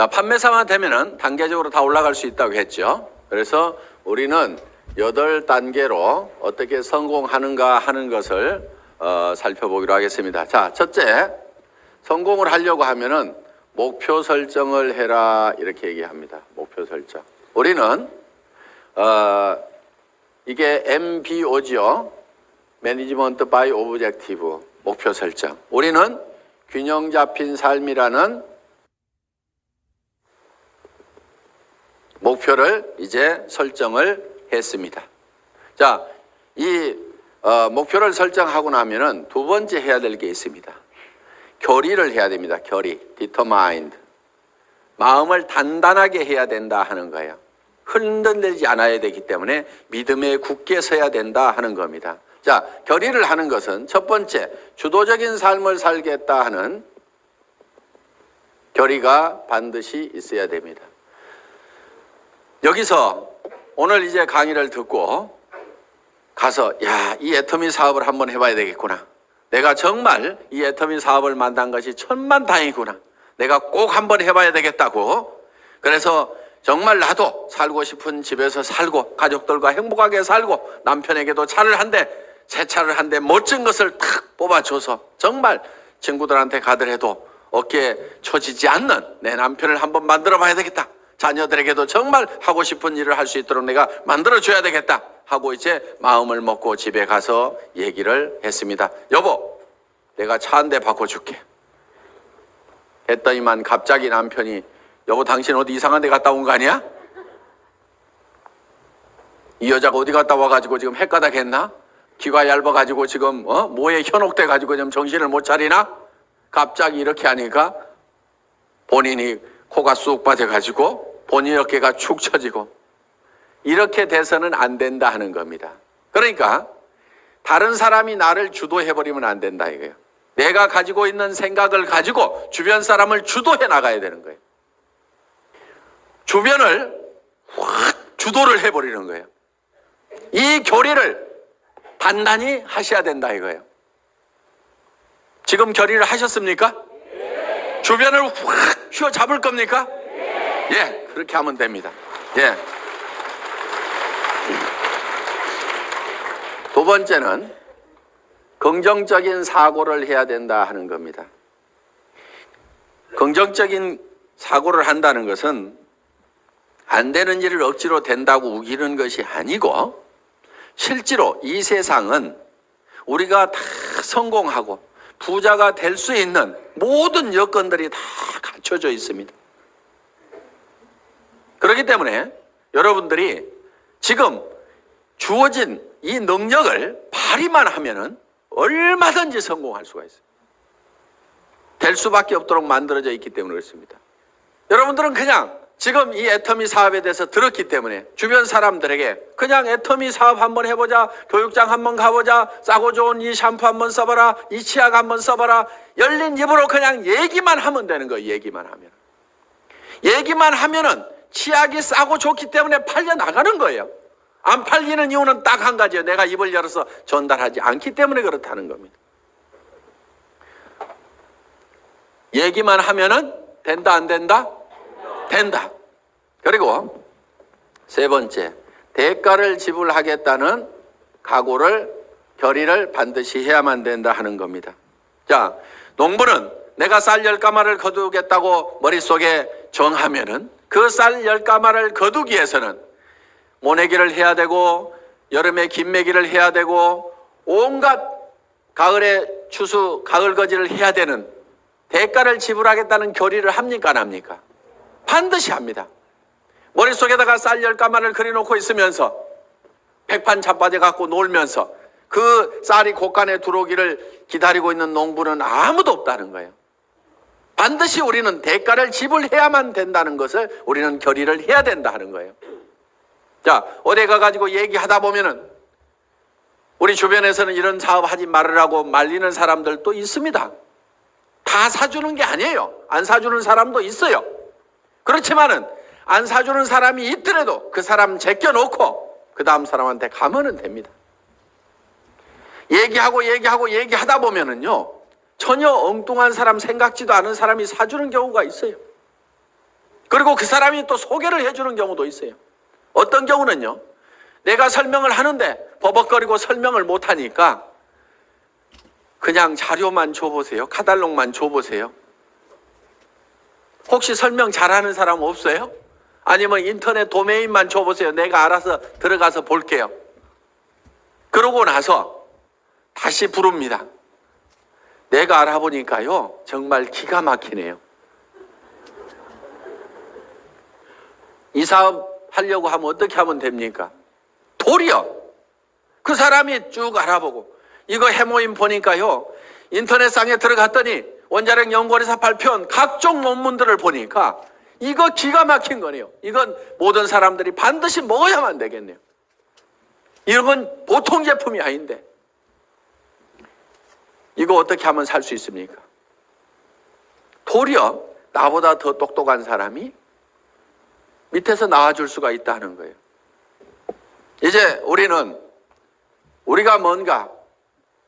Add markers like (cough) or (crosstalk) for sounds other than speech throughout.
자, 판매사만 되면은 단계적으로 다 올라갈 수 있다고 했죠. 그래서 우리는 여덟 단계로 어떻게 성공하는가 하는 것을 어, 살펴보기로 하겠습니다. 자, 첫째, 성공을 하려고 하면은 목표 설정을 해라 이렇게 얘기합니다. 목표 설정. 우리는 어, 이게 MBO죠. management by objective 목표 설정. 우리는 균형 잡힌 삶이라는 목표를 이제 설정을 했습니다. 자, 이 어, 목표를 설정하고 나면은 두 번째 해야 될 게 있습니다. 결의를 해야 됩니다. 결의, determined. 마음을 단단하게 해야 된다 하는 거예요. 흔들리지 않아야 되기 때문에 믿음에 굳게 서야 된다 하는 겁니다. 자, 결의를 하는 것은 첫 번째, 주도적인 삶을 살겠다 하는 결의가 반드시 있어야 됩니다. 여기서 오늘 이제 강의를 듣고 가서 야, 이 애터미 사업을 한번 해봐야 되겠구나. 내가 정말 이 애터미 사업을 만난 것이 천만 다행이구나. 내가 꼭 한번 해봐야 되겠다고. 그래서 정말 나도 살고 싶은 집에서 살고 가족들과 행복하게 살고 남편에게도 차를 한 대, 새 차를 한 대 멋진 것을 탁 뽑아줘서 정말 친구들한테 가더라도 어깨에 처지지 않는 내 남편을 한번 만들어 봐야 되겠다. 자녀들에게도 정말 하고 싶은 일을 할 수 있도록 내가 만들어 줘야 되겠다 하고 이제 마음을 먹고 집에 가서 얘기를 했습니다. 여보, 내가 차 한 대 바꿔줄게. 했더니만 갑자기 남편이 여보 당신 어디 이상한 데 갔다 온 거 아니야? 이 여자가 어디 갔다 와가지고 지금 헷가닥 했나? 귀가 얇아가지고 지금 어? 뭐에 현혹돼 가지고 지금 정신을 못 차리나? 갑자기 이렇게 하니까 본인이 코가 쑥 빠져가지고 본인 어깨가 축 처지고 이렇게 돼서는 안 된다 하는 겁니다. 그러니까 다른 사람이 나를 주도해버리면 안 된다 이거예요. 내가 가지고 있는 생각을 가지고 주변 사람을 주도해 나가야 되는 거예요. 주변을 확 주도를 해버리는 거예요. 이 교리를 단단히 하셔야 된다 이거예요. 지금 결의를 하셨습니까? 주변을 확 휘어잡을 겁니까? 예, 그렇게 하면 됩니다. 예. 두 번째는 긍정적인 사고를 해야 된다 하는 겁니다. 긍정적인 사고를 한다는 것은 안 되는 일을 억지로 된다고 우기는 것이 아니고 실제로 이 세상은 우리가 다 성공하고 부자가 될 수 있는 모든 여건들이 다 갖춰져 있습니다. 그렇기 때문에 여러분들이 지금 주어진 이 능력을 발휘만 하면은 얼마든지 성공할 수가 있어요. 될 수밖에 없도록 만들어져 있기 때문에 그렇습니다. 여러분들은 그냥 지금 이 애터미 사업에 대해서 들었기 때문에 주변 사람들에게 그냥 애터미 사업 한번 해보자, 교육장 한번 가보자, 싸고 좋은 이 샴푸 한번 써봐라, 이 치약 한번 써봐라, 열린 입으로 그냥 얘기만 하면 되는 거예요. 얘기만 하면. 얘기만 하면은 치약이 싸고 좋기 때문에 팔려 나가는 거예요. 안 팔리는 이유는 딱 한 가지예요. 내가 입을 열어서 전달하지 않기 때문에 그렇다는 겁니다. 얘기만 하면은 된다 안 된다? 된다. 그리고 세 번째, 대가를 지불하겠다는 각오를 결의를 반드시 해야만 된다 하는 겁니다. 자, 농부는 내가 쌀 열가마를 거두겠다고 머릿속에 정하면은 그 쌀 열가마를 거두기 위해서는 모내기를 해야 되고 여름에 김매기를 해야 되고 온갖 가을에 추수 가을 거지를 해야 되는 대가를 지불하겠다는 결의를 합니까 안 합니까? 반드시 합니다. 머릿속에다가 쌀 열가마를 그려놓고 있으면서 백판 자빠져 갖고 놀면서 그 쌀이 곳간에 들어오기를 기다리고 있는 농부는 아무도 없다는 거예요. 반드시 우리는 대가를 지불해야만 된다는 것을 우리는 결의를 해야 된다 하는 거예요. 자, 어디 가가지고 얘기하다 보면은 우리 주변에서는 이런 사업 하지 말으라고 말리는 사람들도 있습니다. 다 사주는 게 아니에요. 안 사주는 사람도 있어요. 그렇지만은 안 사주는 사람이 있더라도 그 사람 제껴놓고 그 다음 사람한테 가면은 됩니다. 얘기하고 얘기하고 얘기하다 보면은요 전혀 엉뚱한 사람 생각지도 않은 사람이 사주는 경우가 있어요. 그리고 그 사람이 또 소개를 해주는 경우도 있어요. 어떤 경우는요. 내가 설명을 하는데 버벅거리고 설명을 못하니까 그냥 자료만 줘보세요. 카달록만 줘보세요. 혹시 설명 잘하는 사람 없어요? 아니면 인터넷 도메인만 줘보세요. 내가 알아서 들어가서 볼게요. 그러고 나서 다시 부릅니다. 내가 알아보니까요, 정말 기가 막히네요. 이 사업 하려고 하면 어떻게 하면 됩니까? 도리어 그 사람이 쭉 알아보고 이거 해모임 보니까요 인터넷상에 들어갔더니 원자력 연구원에서 발표한 각종 논문들을 보니까 이거 기가 막힌 거네요. 이건 모든 사람들이 반드시 먹어야만 되겠네요. 이런 건 보통 제품이 아닌데 이거 어떻게 하면 살 수 있습니까? 도리어 나보다 더 똑똑한 사람이 밑에서 나와줄 수가 있다는 거예요. 이제 우리는 우리가 뭔가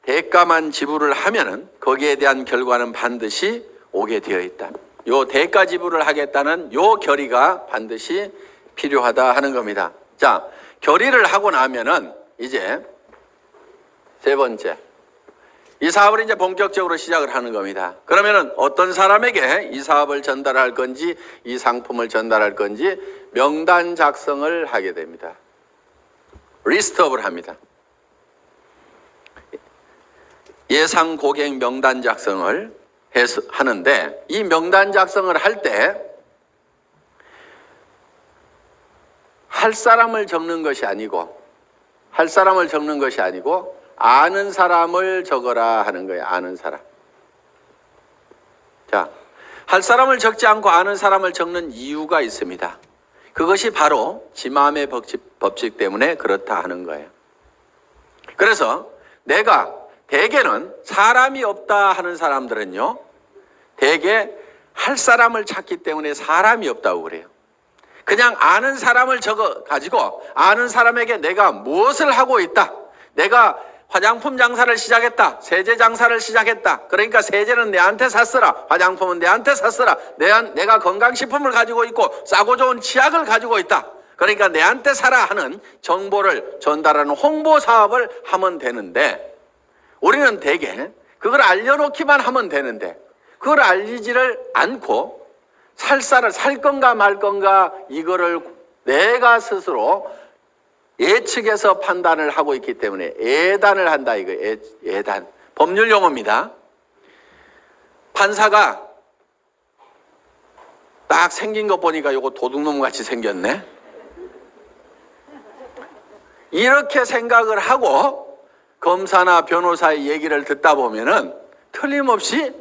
대가만 지불을 하면은 거기에 대한 결과는 반드시 오게 되어 있다. 요 대가 지불을 하겠다는 요 결의가 반드시 필요하다 하는 겁니다. 자, 결의를 하고 나면은 이제 세 번째. 이 사업을 이제 본격적으로 시작을 하는 겁니다. 그러면은 어떤 사람에게 이 사업을 전달할 건지 이 상품을 전달할 건지 명단 작성을 하게 됩니다. 리스트업을 합니다. 예상 고객 명단 작성을 해서 하는데 이 명단 작성을 할 때 할 사람을 적는 것이 아니고 할 사람을 적는 것이 아니고 아는 사람을 적어라 하는 거예요. 아는 사람. 자, 할 사람을 적지 않고 아는 사람을 적는 이유가 있습니다. 그것이 바로 지마음의 법칙, 법칙 때문에 그렇다 하는 거예요. 그래서 내가 대개는 사람이 없다 하는 사람들은요, 대개 할 사람을 찾기 때문에 사람이 없다고 그래요. 그냥 아는 사람을 적어 가지고 아는 사람에게 내가 무엇을 하고 있다. 내가 화장품 장사를 시작했다. 세제 장사를 시작했다. 그러니까 세제는 내한테 샀으라. 화장품은 내한테 샀으라. 내가 건강식품을 가지고 있고 싸고 좋은 치약을 가지고 있다. 그러니까 내한테 사라 하는 정보를 전달하는 홍보 사업을 하면 되는데 우리는 대개 그걸 알려놓기만 하면 되는데 그걸 알리지를 않고 살사를 살 건가 말 건가 이거를 내가 스스로 예측해서 판단을 하고 있기 때문에 예단을 한다 이거 예, 예단 법률 용어입니다. 판사가 딱 생긴 거 보니까 이거 도둑놈 같이 생겼네. 이렇게 생각을 하고 검사나 변호사의 얘기를 듣다 보면은 틀림없이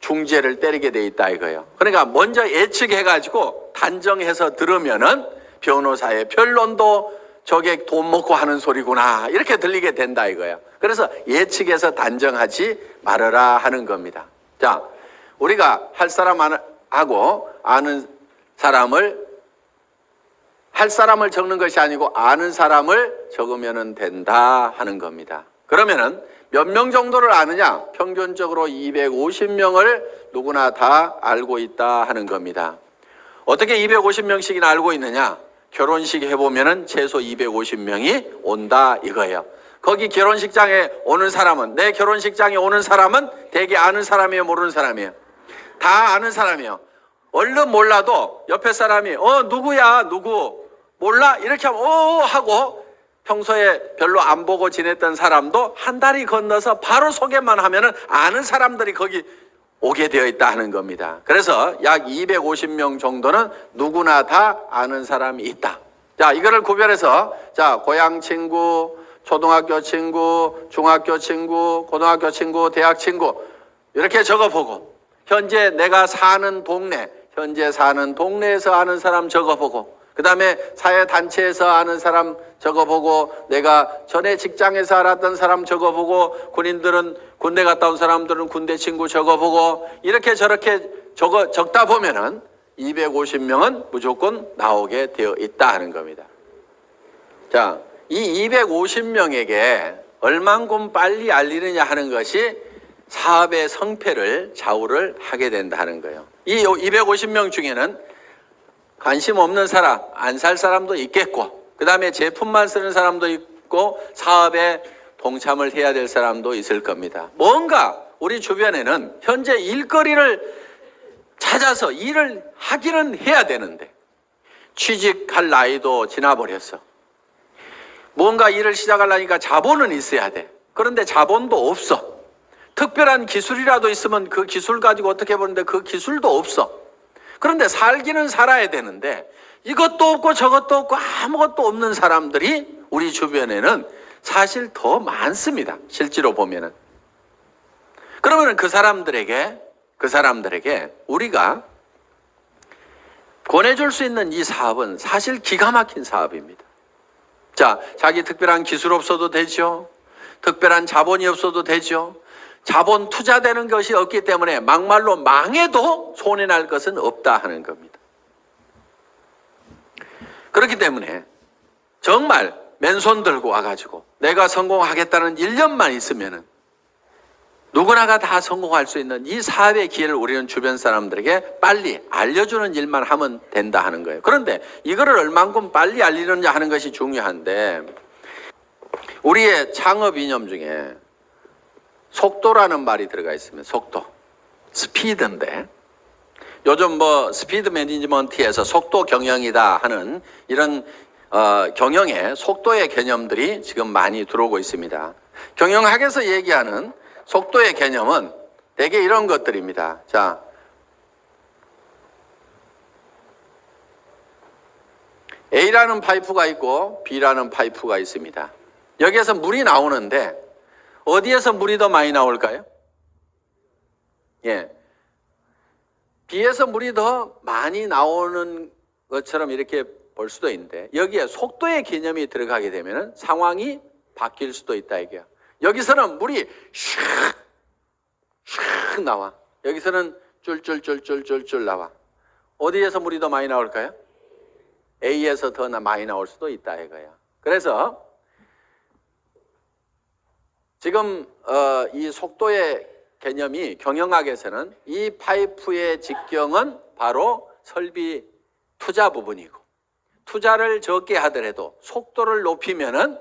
중재를 때리게 돼 있다 이거예요. 그러니까 먼저 예측해가지고 단정해서 들으면은 변호사의 변론도 저게 돈 먹고 하는 소리구나 이렇게 들리게 된다 이거예요. 그래서 예측해서 단정하지 말아라 하는 겁니다. 자, 우리가 할 사람 하고 아는 사람을 할 사람을 적는 것이 아니고 아는 사람을 적으면 된다 하는 겁니다. 그러면은 몇 명 정도를 아느냐? 평균적으로 250명을 누구나 다 알고 있다 하는 겁니다. 어떻게 250명씩이나 알고 있느냐? 결혼식 해보면은 최소 250명이 온다 이거예요. 거기 결혼식장에 오는 사람은 내 결혼식장에 오는 사람은 대개 아는 사람이에요, 모르는 사람이에요. 다 아는 사람이에요. 얼른 몰라도 옆에 사람이 어 누구야 누구 몰라 이렇게 하면 어 하고 평소에 별로 안 보고 지냈던 사람도 한 달이 건너서 바로 소개만 하면은 아는 사람들이 거기 오게 되어 있다 하는 겁니다. 그래서 약 250명 정도는 누구나 다 아는 사람이 있다. 자, 이거를 구별해서 자, 고향 친구, 초등학교 친구, 중학교 친구, 고등학교 친구, 대학 친구 이렇게 적어보고 현재 내가 사는 동네, 현재 사는 동네에서 아는 사람 적어보고 그 다음에 사회단체에서 아는 사람 적어보고 내가 전에 직장에서 알았던 사람 적어보고 군인들은 군대 갔다 온 사람들은 군대 친구 적어보고 이렇게 저렇게 적어, 적다 보면은 250명은 무조건 나오게 되어 있다 하는 겁니다. 자, 이 250명에게 얼만큼 빨리 알리느냐 하는 것이 사업의 성패를 좌우를 하게 된다는 거예요. 이 250명 중에는 관심 없는 사람, 안 살 사람도 있겠고, 그 다음에 제품만 쓰는 사람도 있고, 사업에 동참을 해야 될 사람도 있을 겁니다. 뭔가 우리 주변에는 현재 일거리를 찾아서 일을 하기는 해야 되는데, 취직할 나이도 지나버렸어. 뭔가 일을 시작하려니까 자본은 있어야 돼. 그런데 자본도 없어. 특별한 기술이라도 있으면 그 기술 가지고 어떻게 보는데 그 기술도 없어. 그런데 살기는 살아야 되는데 이것도 없고 저것도 없고 아무것도 없는 사람들이 우리 주변에는 사실 더 많습니다. 실제로 보면은. 그러면 그 사람들에게 그 사람들에게 우리가 권해줄 수 있는 이 사업은 사실 기가 막힌 사업입니다. 자, 자기 특별한 기술 없어도 되죠. 특별한 자본이 없어도 되죠. 자본 투자되는 것이 없기 때문에 막말로 망해도 손해 날 것은 없다 하는 겁니다. 그렇기 때문에 정말 맨손 들고 와가지고 내가 성공하겠다는 1년만 있으면은 누구나가 다 성공할 수 있는 이 사업의 기회를 우리는 주변 사람들에게 빨리 알려주는 일만 하면 된다 하는 거예요. 그런데 이거를 얼만큼 빨리 알리느냐 하는 것이 중요한데 우리의 창업 이념 중에 속도라는 말이 들어가 있습니다. 속도. 스피드인데 요즘 뭐 스피드 매니지먼트에서 속도 경영이다 하는 이런 어, 경영의 속도의 개념들이 지금 많이 들어오고 있습니다. 경영학에서 얘기하는 속도의 개념은 대개 이런 것들입니다. 자, A라는 파이프가 있고 B라는 파이프가 있습니다. 여기에서 물이 나오는데 어디에서 물이 더 많이 나올까요? 예. B에서 물이 더 많이 나오는 것처럼 이렇게 볼 수도 있는데 여기에 속도의 개념이 들어가게 되면 상황이 바뀔 수도 있다 이게요. 여기서는 물이 슉, 슉 나와. 여기서는 쫄쫄쫄쫄쫄쫄 나와. 어디에서 물이 더 많이 나올까요? A에서 더 많이 나올 수도 있다 이거야. 그래서 지금 어, 이 속도의 개념이 경영학에서는 이 파이프의 직경은 바로 설비 투자 부분이고 투자를 적게 하더라도 속도를 높이면은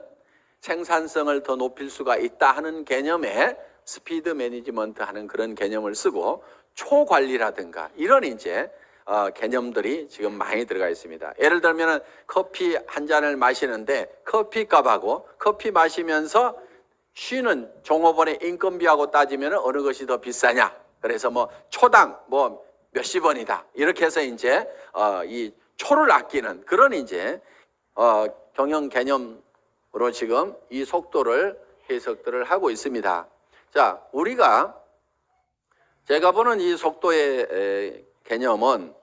생산성을 더 높일 수가 있다 하는 개념에 speed management 하는 그런 개념을 쓰고 초관리라든가 이런 이제 어, 개념들이 지금 많이 들어가 있습니다. 예를 들면은 커피 한 잔을 마시는데 커피 값하고 커피 마시면서 쉬는 종업원의 인건비하고 따지면 어느 것이 더 비싸냐? 그래서 뭐 초당 뭐 몇십 원이다. 이렇게 해서 이제 어, 이 초를 아끼는 그런 이제 어, 경영 개념으로 지금 이 속도를 해석들을 하고 있습니다. 자, 우리가 제가 보는 이 속도의 에, 개념은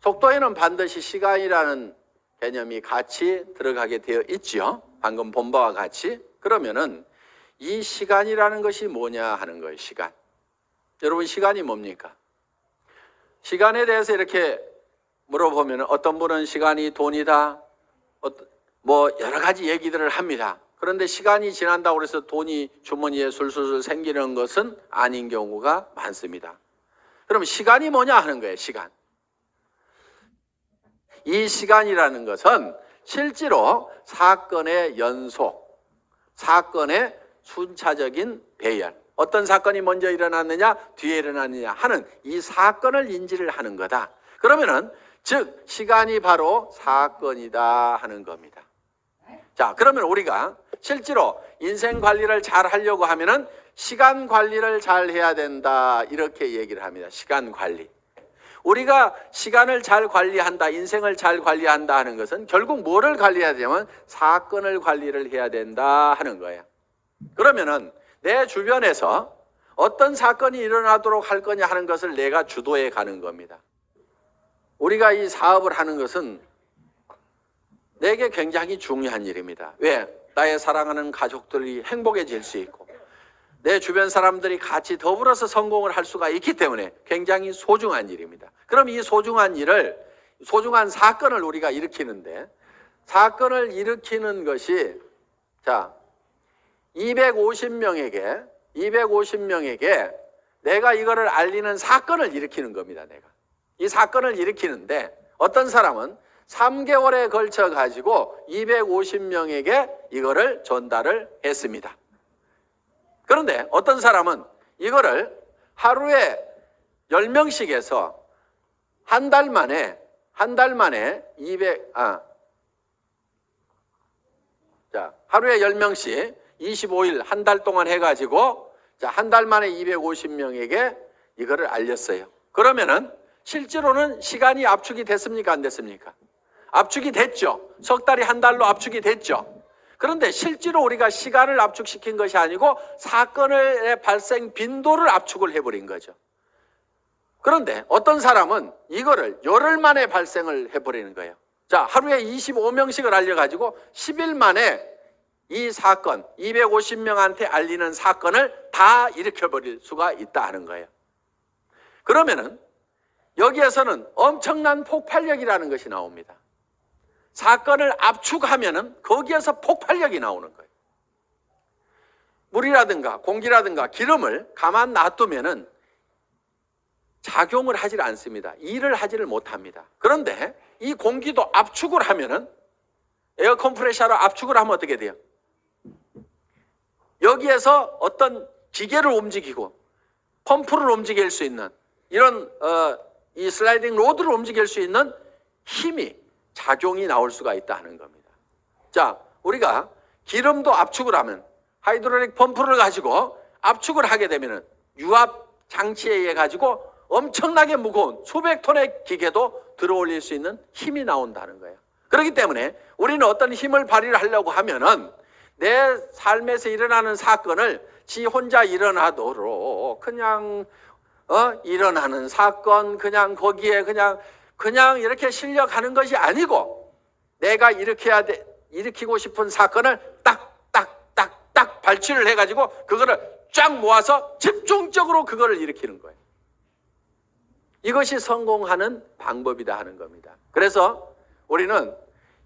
속도에는 반드시 시간이라는 개념이 같이 들어가게 되어 있죠. 방금 본 바와 같이. 그러면은 이 시간이라는 것이 뭐냐 하는 거예요. 시간. 여러분 시간이 뭡니까? 시간에 대해서 이렇게 물어보면 어떤 분은 시간이 돈이다. 뭐 여러 가지 얘기들을 합니다. 그런데 시간이 지난다고 해서 돈이 주머니에 술술 생기는 것은 아닌 경우가 많습니다. 그럼 시간이 뭐냐 하는 거예요. 시간. 이 시간이라는 것은 실제로 사건의 연속, 사건의 순차적인 배열, 어떤 사건이 먼저 일어났느냐, 뒤에 일어났느냐 하는 이 사건을 인지를 하는 거다. 그러면은 즉 시간이 바로 사건이다 하는 겁니다. 자, 그러면 우리가 실제로 인생 관리를 잘 하려고 하면은 시간 관리를 잘 해야 된다 이렇게 얘기를 합니다. 시간 관리. 우리가 시간을 잘 관리한다, 인생을 잘 관리한다 하는 것은 결국 뭐를 관리해야 되냐면 사건을 관리를 해야 된다 하는 거예요. 그러면은 내 주변에서 어떤 사건이 일어나도록 할 거냐 하는 것을 내가 주도해 가는 겁니다. 우리가 이 사업을 하는 것은 내게 굉장히 중요한 일입니다. 왜? 나의 사랑하는 가족들이 행복해질 수 있고 내 주변 사람들이 같이 더불어서 성공을 할 수가 있기 때문에 굉장히 소중한 일입니다. 그럼 이 소중한 일을 소중한 사건을 우리가 일으키는데 사건을 일으키는 것이 자 250명에게 250명에게 내가 이거를 알리는 사건을 일으키는 겁니다. 내가 이 사건을 일으키는데 어떤 사람은 3개월에 걸쳐 가지고 250명에게 이거를 전달을 했습니다. 그런데 어떤 사람은 이거를 하루에 10명씩 해서 한 달 만에 한 달 만에 200 아. 자, 하루에 10명씩 25일 한 달 동안 해 가지고 자, 한 달 만에 250명에게 이거를 알렸어요. 그러면은 실제로는 시간이 압축이 됐습니까? 안 됐습니까? 압축이 됐죠. 석 달이 한 달로 압축이 됐죠. 그런데 실제로 우리가 시간을 압축시킨 것이 아니고 사건의 발생 빈도를 압축을 해버린 거죠. 그런데 어떤 사람은 이거를 열흘 만에 발생을 해버리는 거예요. 자, 하루에 25명씩을 알려가지고 10일 만에 이 사건, 250명한테 알리는 사건을 다 일으켜버릴 수가 있다 하는 거예요. 그러면은 여기에서는 엄청난 폭발력이라는 것이 나옵니다. 사건을 압축하면은 거기에서 폭발력이 나오는 거예요. 물이라든가 공기라든가 기름을 가만 놔두면은 작용을 하질 않습니다. 일을 하지를 못합니다. 그런데 이 공기도 압축을 하면은 air compressor로 압축을 하면 어떻게 돼요? 여기에서 어떤 기계를 움직이고 펌프를 움직일 수 있는 이런 어, 이 sliding rod를 움직일 수 있는 힘이 작용이 나올 수가 있다 하는 겁니다. 자, 우리가 기름도 압축을 하면 hydraulic 펌프를 가지고 압축을 하게 되면은 유압 장치에 의해 가지고 엄청나게 무거운 수백 톤의 기계도 들어올릴 수 있는 힘이 나온다는 거예요. 그렇기 때문에 우리는 어떤 힘을 발휘를 하려고 하면은 내 삶에서 일어나는 사건을 지 혼자 일어나도록 그냥 어 일어나는 사건 그냥 거기에 그냥 그냥 이렇게 실력하는 것이 아니고 내가 일으켜야 돼 일으키고 싶은 사건을 딱딱딱딱 발췌를 해가지고 그거를 쫙 모아서 집중적으로 그거를 일으키는 거예요. 이것이 성공하는 방법이다 하는 겁니다. 그래서 우리는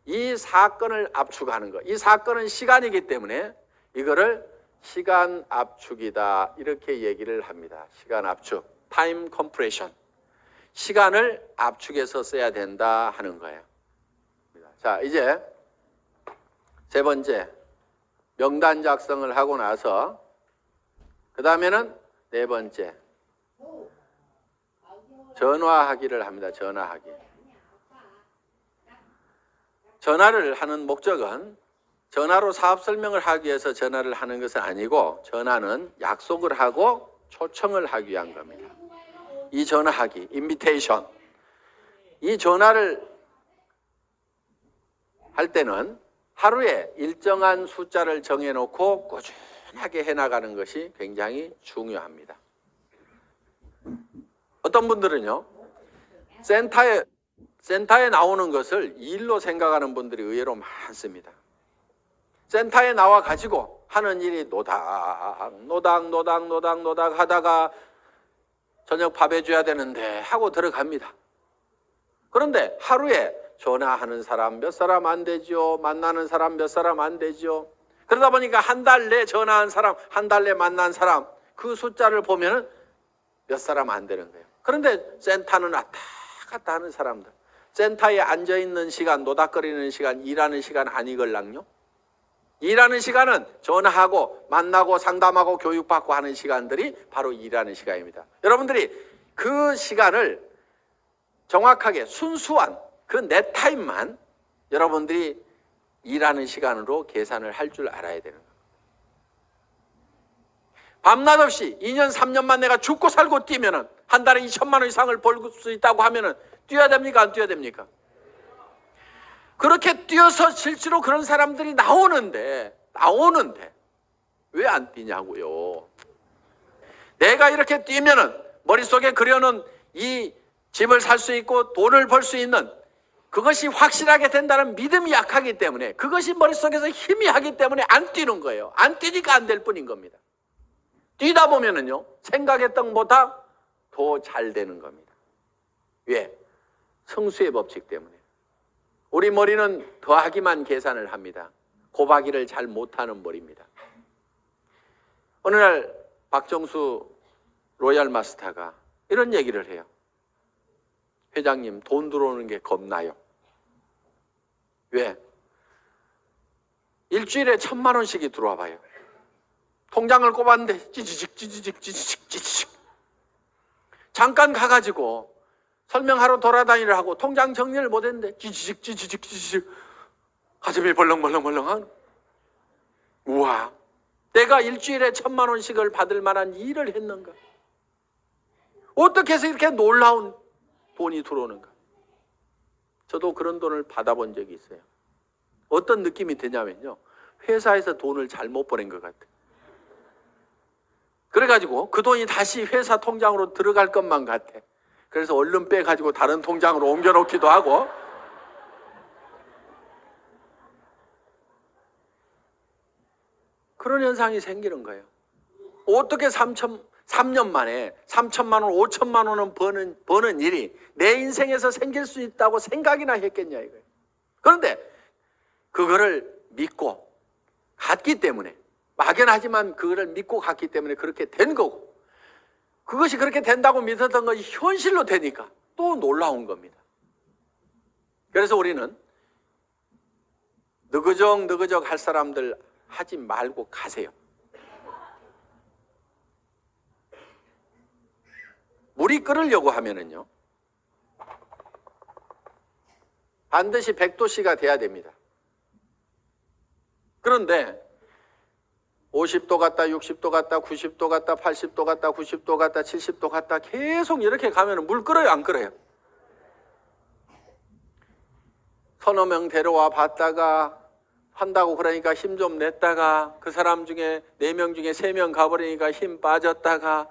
이 사건을 압축하는 것, 이 사건은 시간이기 때문에 이거를 시간 압축이다 이렇게 얘기를 합니다. 시간 압축, time compression. 시간을 압축해서 써야 된다 하는 거예요. 자, 이제 세 번째 명단 작성을 하고 나서 그 다음에는 네 번째 전화하기를 합니다. 전화하기. 전화를 하는 목적은 전화로 사업 설명을 하기 위해서 전화를 하는 것은 아니고 전화는 약속을 하고 초청을 하기 위한 겁니다. 이 전화하기, 인비테이션. 이 전화를 할 때는 하루에 일정한 숫자를 정해놓고 꾸준하게 해나가는 것이 굉장히 중요합니다. 어떤 분들은요, 센터에, 센터에 나오는 것을 일로 생각하는 분들이 의외로 많습니다. 센터에 나와 가지고 하는 일이 노닥, 노닥, 노닥, 노닥, 노닥 하다가 저녁 밥 해줘야 되는데 하고 들어갑니다. 그런데 하루에 전화하는 사람 몇 사람 안 되죠. 만나는 사람 몇 사람 안 되죠. 그러다 보니까 한 달 내 전화한 사람, 한 달 내 만난 사람 그 숫자를 보면은 몇 사람 안 되는 거예요. 그런데 센터는 왔다 갔다 하는 사람들. 센터에 앉아 있는 시간, 노닥거리는 시간, 일하는 시간 아니걸랑요? 일하는 시간은 전화하고 만나고 상담하고 교육받고 하는 시간들이 바로 일하는 시간입니다. 여러분들이 그 시간을 정확하게 순수한 그 내 타임만 여러분들이 일하는 시간으로 계산을 할 줄 알아야 되는 겁니다. 밤낮 없이 2년, 3년만 내가 죽고 살고 뛰면 은 한 달에 2천만 원 이상을 벌 수 있다고 하면 은 뛰어야 됩니까? 안 뛰어야 됩니까? 그렇게 뛰어서 실제로 그런 사람들이 나오는데, 나오는데, 왜 안 뛰냐고요. 내가 이렇게 뛰면은 머릿속에 그려놓은 이 집을 살 수 있고 돈을 벌 수 있는 그것이 확실하게 된다는 믿음이 약하기 때문에 그것이 머릿속에서 힘이 하기 때문에 안 뛰는 거예요. 안 뛰니까 안 될 뿐인 겁니다. 뛰다 보면은요, 생각했던 것보다 더 잘 되는 겁니다. 왜? 성수의 법칙 때문에. 우리 머리는 더하기만 계산을 합니다. 곱하기를 잘 못하는 머리입니다. 어느 날 박정수 로얄 마스터가 이런 얘기를 해요. 회장님 돈 들어오는 게 겁나요. 왜? 일주일에 천만 원씩이 들어와 봐요. 통장을 꼽았는데 찌지직 찌지직 찌지직 찌지직 잠깐 가가지고 설명하러 돌아다니를 하고 통장 정리를 못했는데 찌지직 찌지직 찌지직. 가슴이 벌렁벌렁벌렁한 우와 내가 일주일에 천만 원씩을 받을 만한 일을 했는가? 어떻게 해서 이렇게 놀라운 돈이 들어오는가? 저도 그런 돈을 받아본 적이 있어요. 어떤 느낌이 드냐면요. 회사에서 돈을 잘못 보낸 것 같아요. 그래가지고 그 돈이 다시 회사 통장으로 들어갈 것만 같아. 그래서 얼른 빼가지고 다른 통장으로 옮겨놓기도 하고. 그런 현상이 생기는 거예요. 어떻게 3천, 3년 만에 3천만 원, 5천만 원은 버는, 버는 일이 내 인생에서 생길 수 있다고 생각이나 했겠냐 이거예요. 그런데 그거를 믿고 갔기 때문에 막연하지만 그거를 믿고 갔기 때문에 그렇게 된 거고 그것이 그렇게 된다고 믿었던 것이 현실로 되니까 또 놀라운 겁니다. 그래서 우리는 느그적 느그적 할 사람들 하지 말고 가세요. 물이 끓으려고 하면은요. 반드시 100도씨가 돼야 됩니다. 그런데 50도 갔다 60도 갔다 90도 갔다 80도 갔다 90도 갔다 70도 갔다 계속 이렇게 가면 물 끓어요 안 끓어요? 서너 명 데려와 봤다가 한다고 그러니까 힘 좀 냈다가 그 사람 중에 네 명 중에 세 명 가버리니까 힘 빠졌다가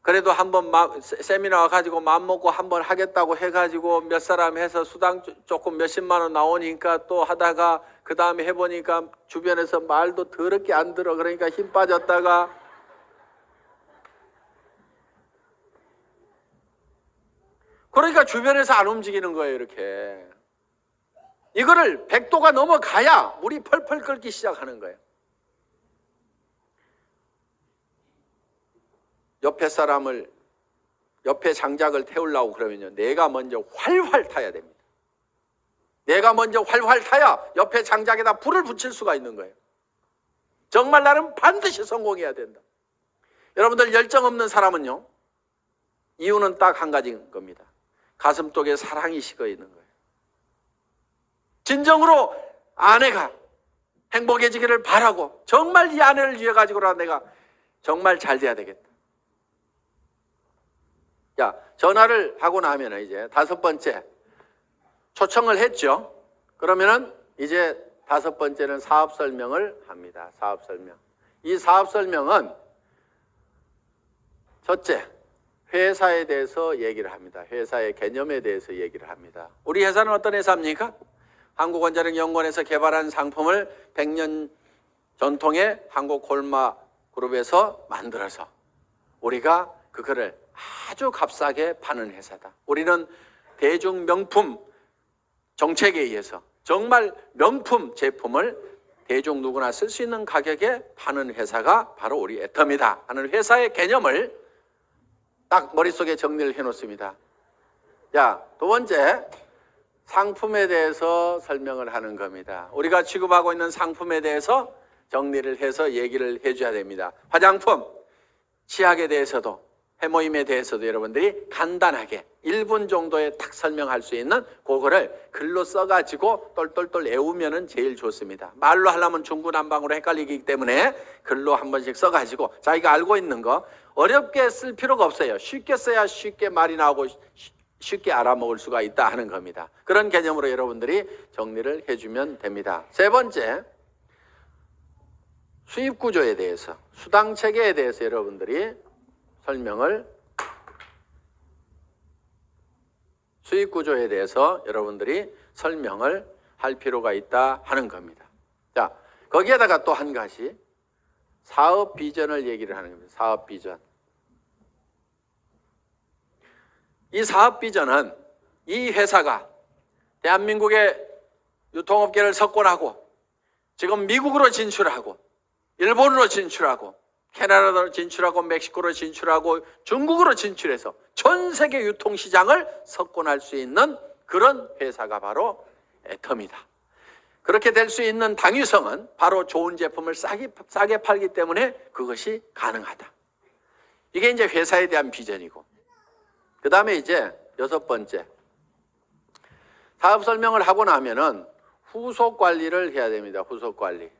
그래도 한번 세미나 가지고 맘 먹고 한번 하겠다고 해가지고 몇 사람 해서 수당 조금 몇십만 원 나오니까 또 하다가 그 다음에 해보니까 주변에서 말도 더럽게 안 들어. 그러니까 힘 빠졌다가 그러니까 주변에서 안 움직이는 거예요 이렇게. 이거를 100도가 넘어가야 물이 펄펄 끓기 시작하는 거예요. 옆에 사람을 옆에 장작을 태우려고 그러면요. 내가 먼저 활활 타야 됩니다 내가 먼저 활활 타야 옆에 장작에다 불을 붙일 수가 있는 거예요. 정말 나는 반드시 성공해야 된다. 여러분들 열정 없는 사람은요. 이유는 딱 한 가지인 겁니다. 가슴 속에 사랑이 식어 있는 거예요. 진정으로 아내가 행복해지기를 바라고 정말 이 아내를 위해 가지고라 내가 정말 잘 돼야 되겠다. 자, 전화를 하고 나면 이제 다섯 번째 초청을 했죠. 그러면은 이제 다섯 번째는 사업 설명을 합니다. 사업 설명. 이 사업 설명은 첫째, 회사에 대해서 얘기를 합니다. 회사의 개념에 대해서 얘기를 합니다. 우리 회사는 어떤 회사입니까? 한국원자력연구원에서 개발한 상품을 100년 전통의 한국골마 그룹에서 만들어서 우리가 그거를 아주 값싸게 파는 회사다. 우리는 대중 명품 정책에 의해서 정말 명품 제품을 대중 누구나 쓸 수 있는 가격에 파는 회사가 바로 우리 애터미다 하는 회사의 개념을 딱 머릿속에 정리를 해 놓습니다. 자, 두 번째 상품에 대해서 설명을 하는 겁니다. 우리가 취급하고 있는 상품에 대해서 정리를 해서 얘기를 해줘야 됩니다. 화장품, 치약에 대해서도 해모임에 대해서도 여러분들이 간단하게 1분 정도에 딱 설명할 수 있는 그거를 글로 써가지고 똘똘똘 외우면 은 제일 좋습니다. 말로 하려면 중구난방으로 헷갈리기 때문에 글로 한 번씩 써가지고 자기가 알고 있는 거 어렵게 쓸 필요가 없어요. 쉽게 써야 쉽게 말이 나오고 쉽게 알아먹을 수가 있다 하는 겁니다. 그런 개념으로 여러분들이 정리를 해주면 됩니다. 세 번째, 수입 구조에 대해서, 수당 체계에 대해서 여러분들이 설명을 수익 구조에 대해서 여러분들이 설명을 할 필요가 있다 하는 겁니다. 자, 거기에다가 또 한 가지 사업 비전을 얘기를 하는 겁니다. 사업 비전. 이 사업 비전은 이 회사가 대한민국의 유통업계를 석권하고 지금 미국으로 진출하고 일본으로 진출하고 캐나다로 진출하고 멕시코로 진출하고 중국으로 진출해서 전 세계 유통시장을 석권할 수 있는 그런 회사가 바로 애텀이다. 그렇게 될 수 있는 당위성은 바로 좋은 제품을 싸게, 싸게 팔기 때문에 그것이 가능하다. 이게 이제 회사에 대한 비전이고. 그 다음에 이제 여섯 번째. 사업 설명을 하고 나면은 후속 관리를 해야 됩니다. 후속 관리.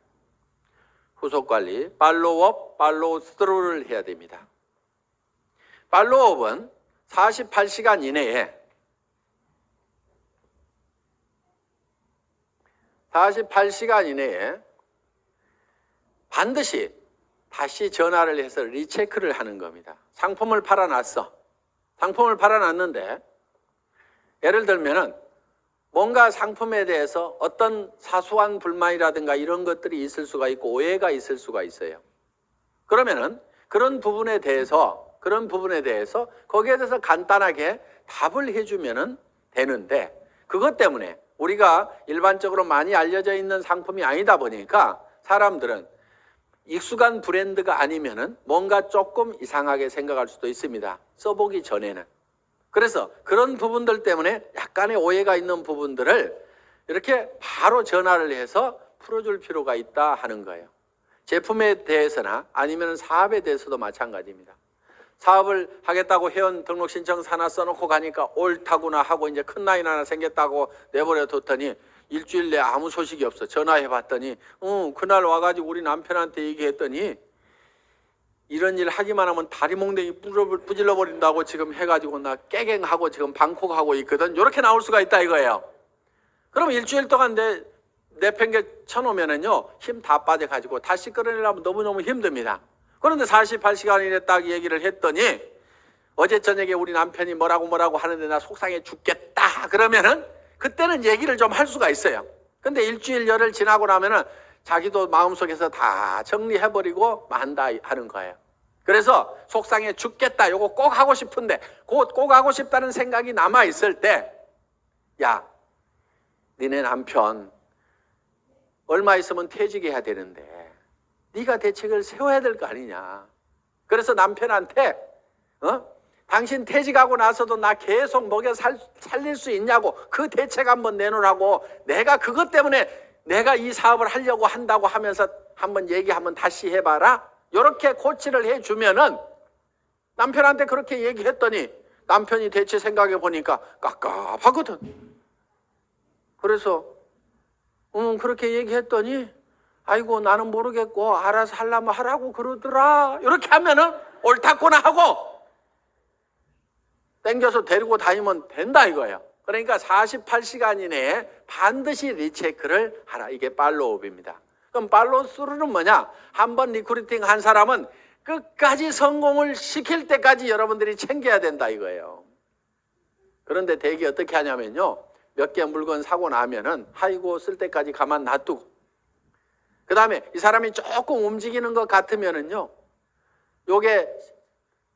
후속 관리. 팔로우업, 팔로우 스루를 해야 됩니다. 팔로우업은 48시간 이내에 48시간 이내에 반드시 다시 전화를 해서 리체크를 하는 겁니다. 상품을 팔아놨어. 상품을 팔아놨는데 예를 들면 은 뭔가 상품에 대해서 어떤 사소한 불만이라든가 이런 것들이 있을 수가 있고 오해가 있을 수가 있어요. 그러면은 그런 부분에 대해서 그런 부분에 대해서 거기에 대해서 간단하게 답을 해주면은 되는데 그것 때문에 우리가 일반적으로 많이 알려져 있는 상품이 아니다 보니까 사람들은 익숙한 브랜드가 아니면은 뭔가 조금 이상하게 생각할 수도 있습니다. 써보기 전에는. 그래서 그런 부분들 때문에 약간의 오해가 있는 부분들을 이렇게 바로 전화를 해서 풀어줄 필요가 있다 하는 거예요. 제품에 대해서나 아니면 사업에 대해서도 마찬가지입니다. 사업을 하겠다고 회원 등록 신청 하나 써놓고 가니까 옳다구나 하고 이제 큰 나이 하나 생겼다고 내버려 뒀더니 일주일 내에 아무 소식이 없어. 전화해 봤더니, 어, 그날 와가지고 우리 남편한테 얘기했더니, 이런 일 하기만 하면 다리 몽댕이 뿌질러 버린다고 지금 해가지고 나 깨갱하고 지금 방콕하고 있거든. 이렇게 나올 수가 있다 이거예요. 그럼 일주일 동안 내 내팽개 쳐놓으면은요 힘 다 빠져가지고 다시 끌어내려면 너무너무 힘듭니다. 그런데 48시간 이내 딱 얘기를 했더니 어제 저녁에 우리 남편이 뭐라고 뭐라고 하는데 나 속상해 죽겠다 그러면은 그때는 얘기를 좀 할 수가 있어요. 근데 일주일 열흘 지나고 나면은 자기도 마음속에서 다 정리해버리고 만다 하는 거예요. 그래서 속상해 죽겠다. 요거 꼭 하고 싶은데 곧 꼭 하고 싶다는 생각이 남아 있을 때, 야, 니네 남편 얼마 있으면 퇴직해야 되는데 네가 대책을 세워야 될 거 아니냐. 그래서 남편한테 어? 당신 퇴직하고 나서도 나 계속 먹여 살, 살릴 수 있냐고 그 대책 한번 내놓으라고 내가 그것 때문에 내가 이 사업을 하려고 한다고 하면서 한번 얘기하면 다시 해봐라. 이렇게 코치를 해주면은 남편한테 그렇게 얘기했더니 남편이 대체 생각해 보니까 깝깝하거든. 그래서 음 그렇게 얘기했더니 아이고 나는 모르겠고 알아서 하려면 하라고 그러더라. 이렇게 하면은 옳다구나 하고 땡겨서 데리고 다니면 된다 이거예요. 그러니까 48시간 이내에 반드시 recheck를 하라. 이게 follow up입니다. 그럼 follow through는 뭐냐? 한번 recruiting 한 사람은 끝까지 성공을 시킬 때까지 여러분들이 챙겨야 된다 이거예요. 그런데 대개 어떻게 하냐면요. 몇 개 물건 사고 나면은 하이고 쓸 때까지 가만 놔두고 그 다음에 이 사람이 조금 움직이는 것 같으면은요. 요게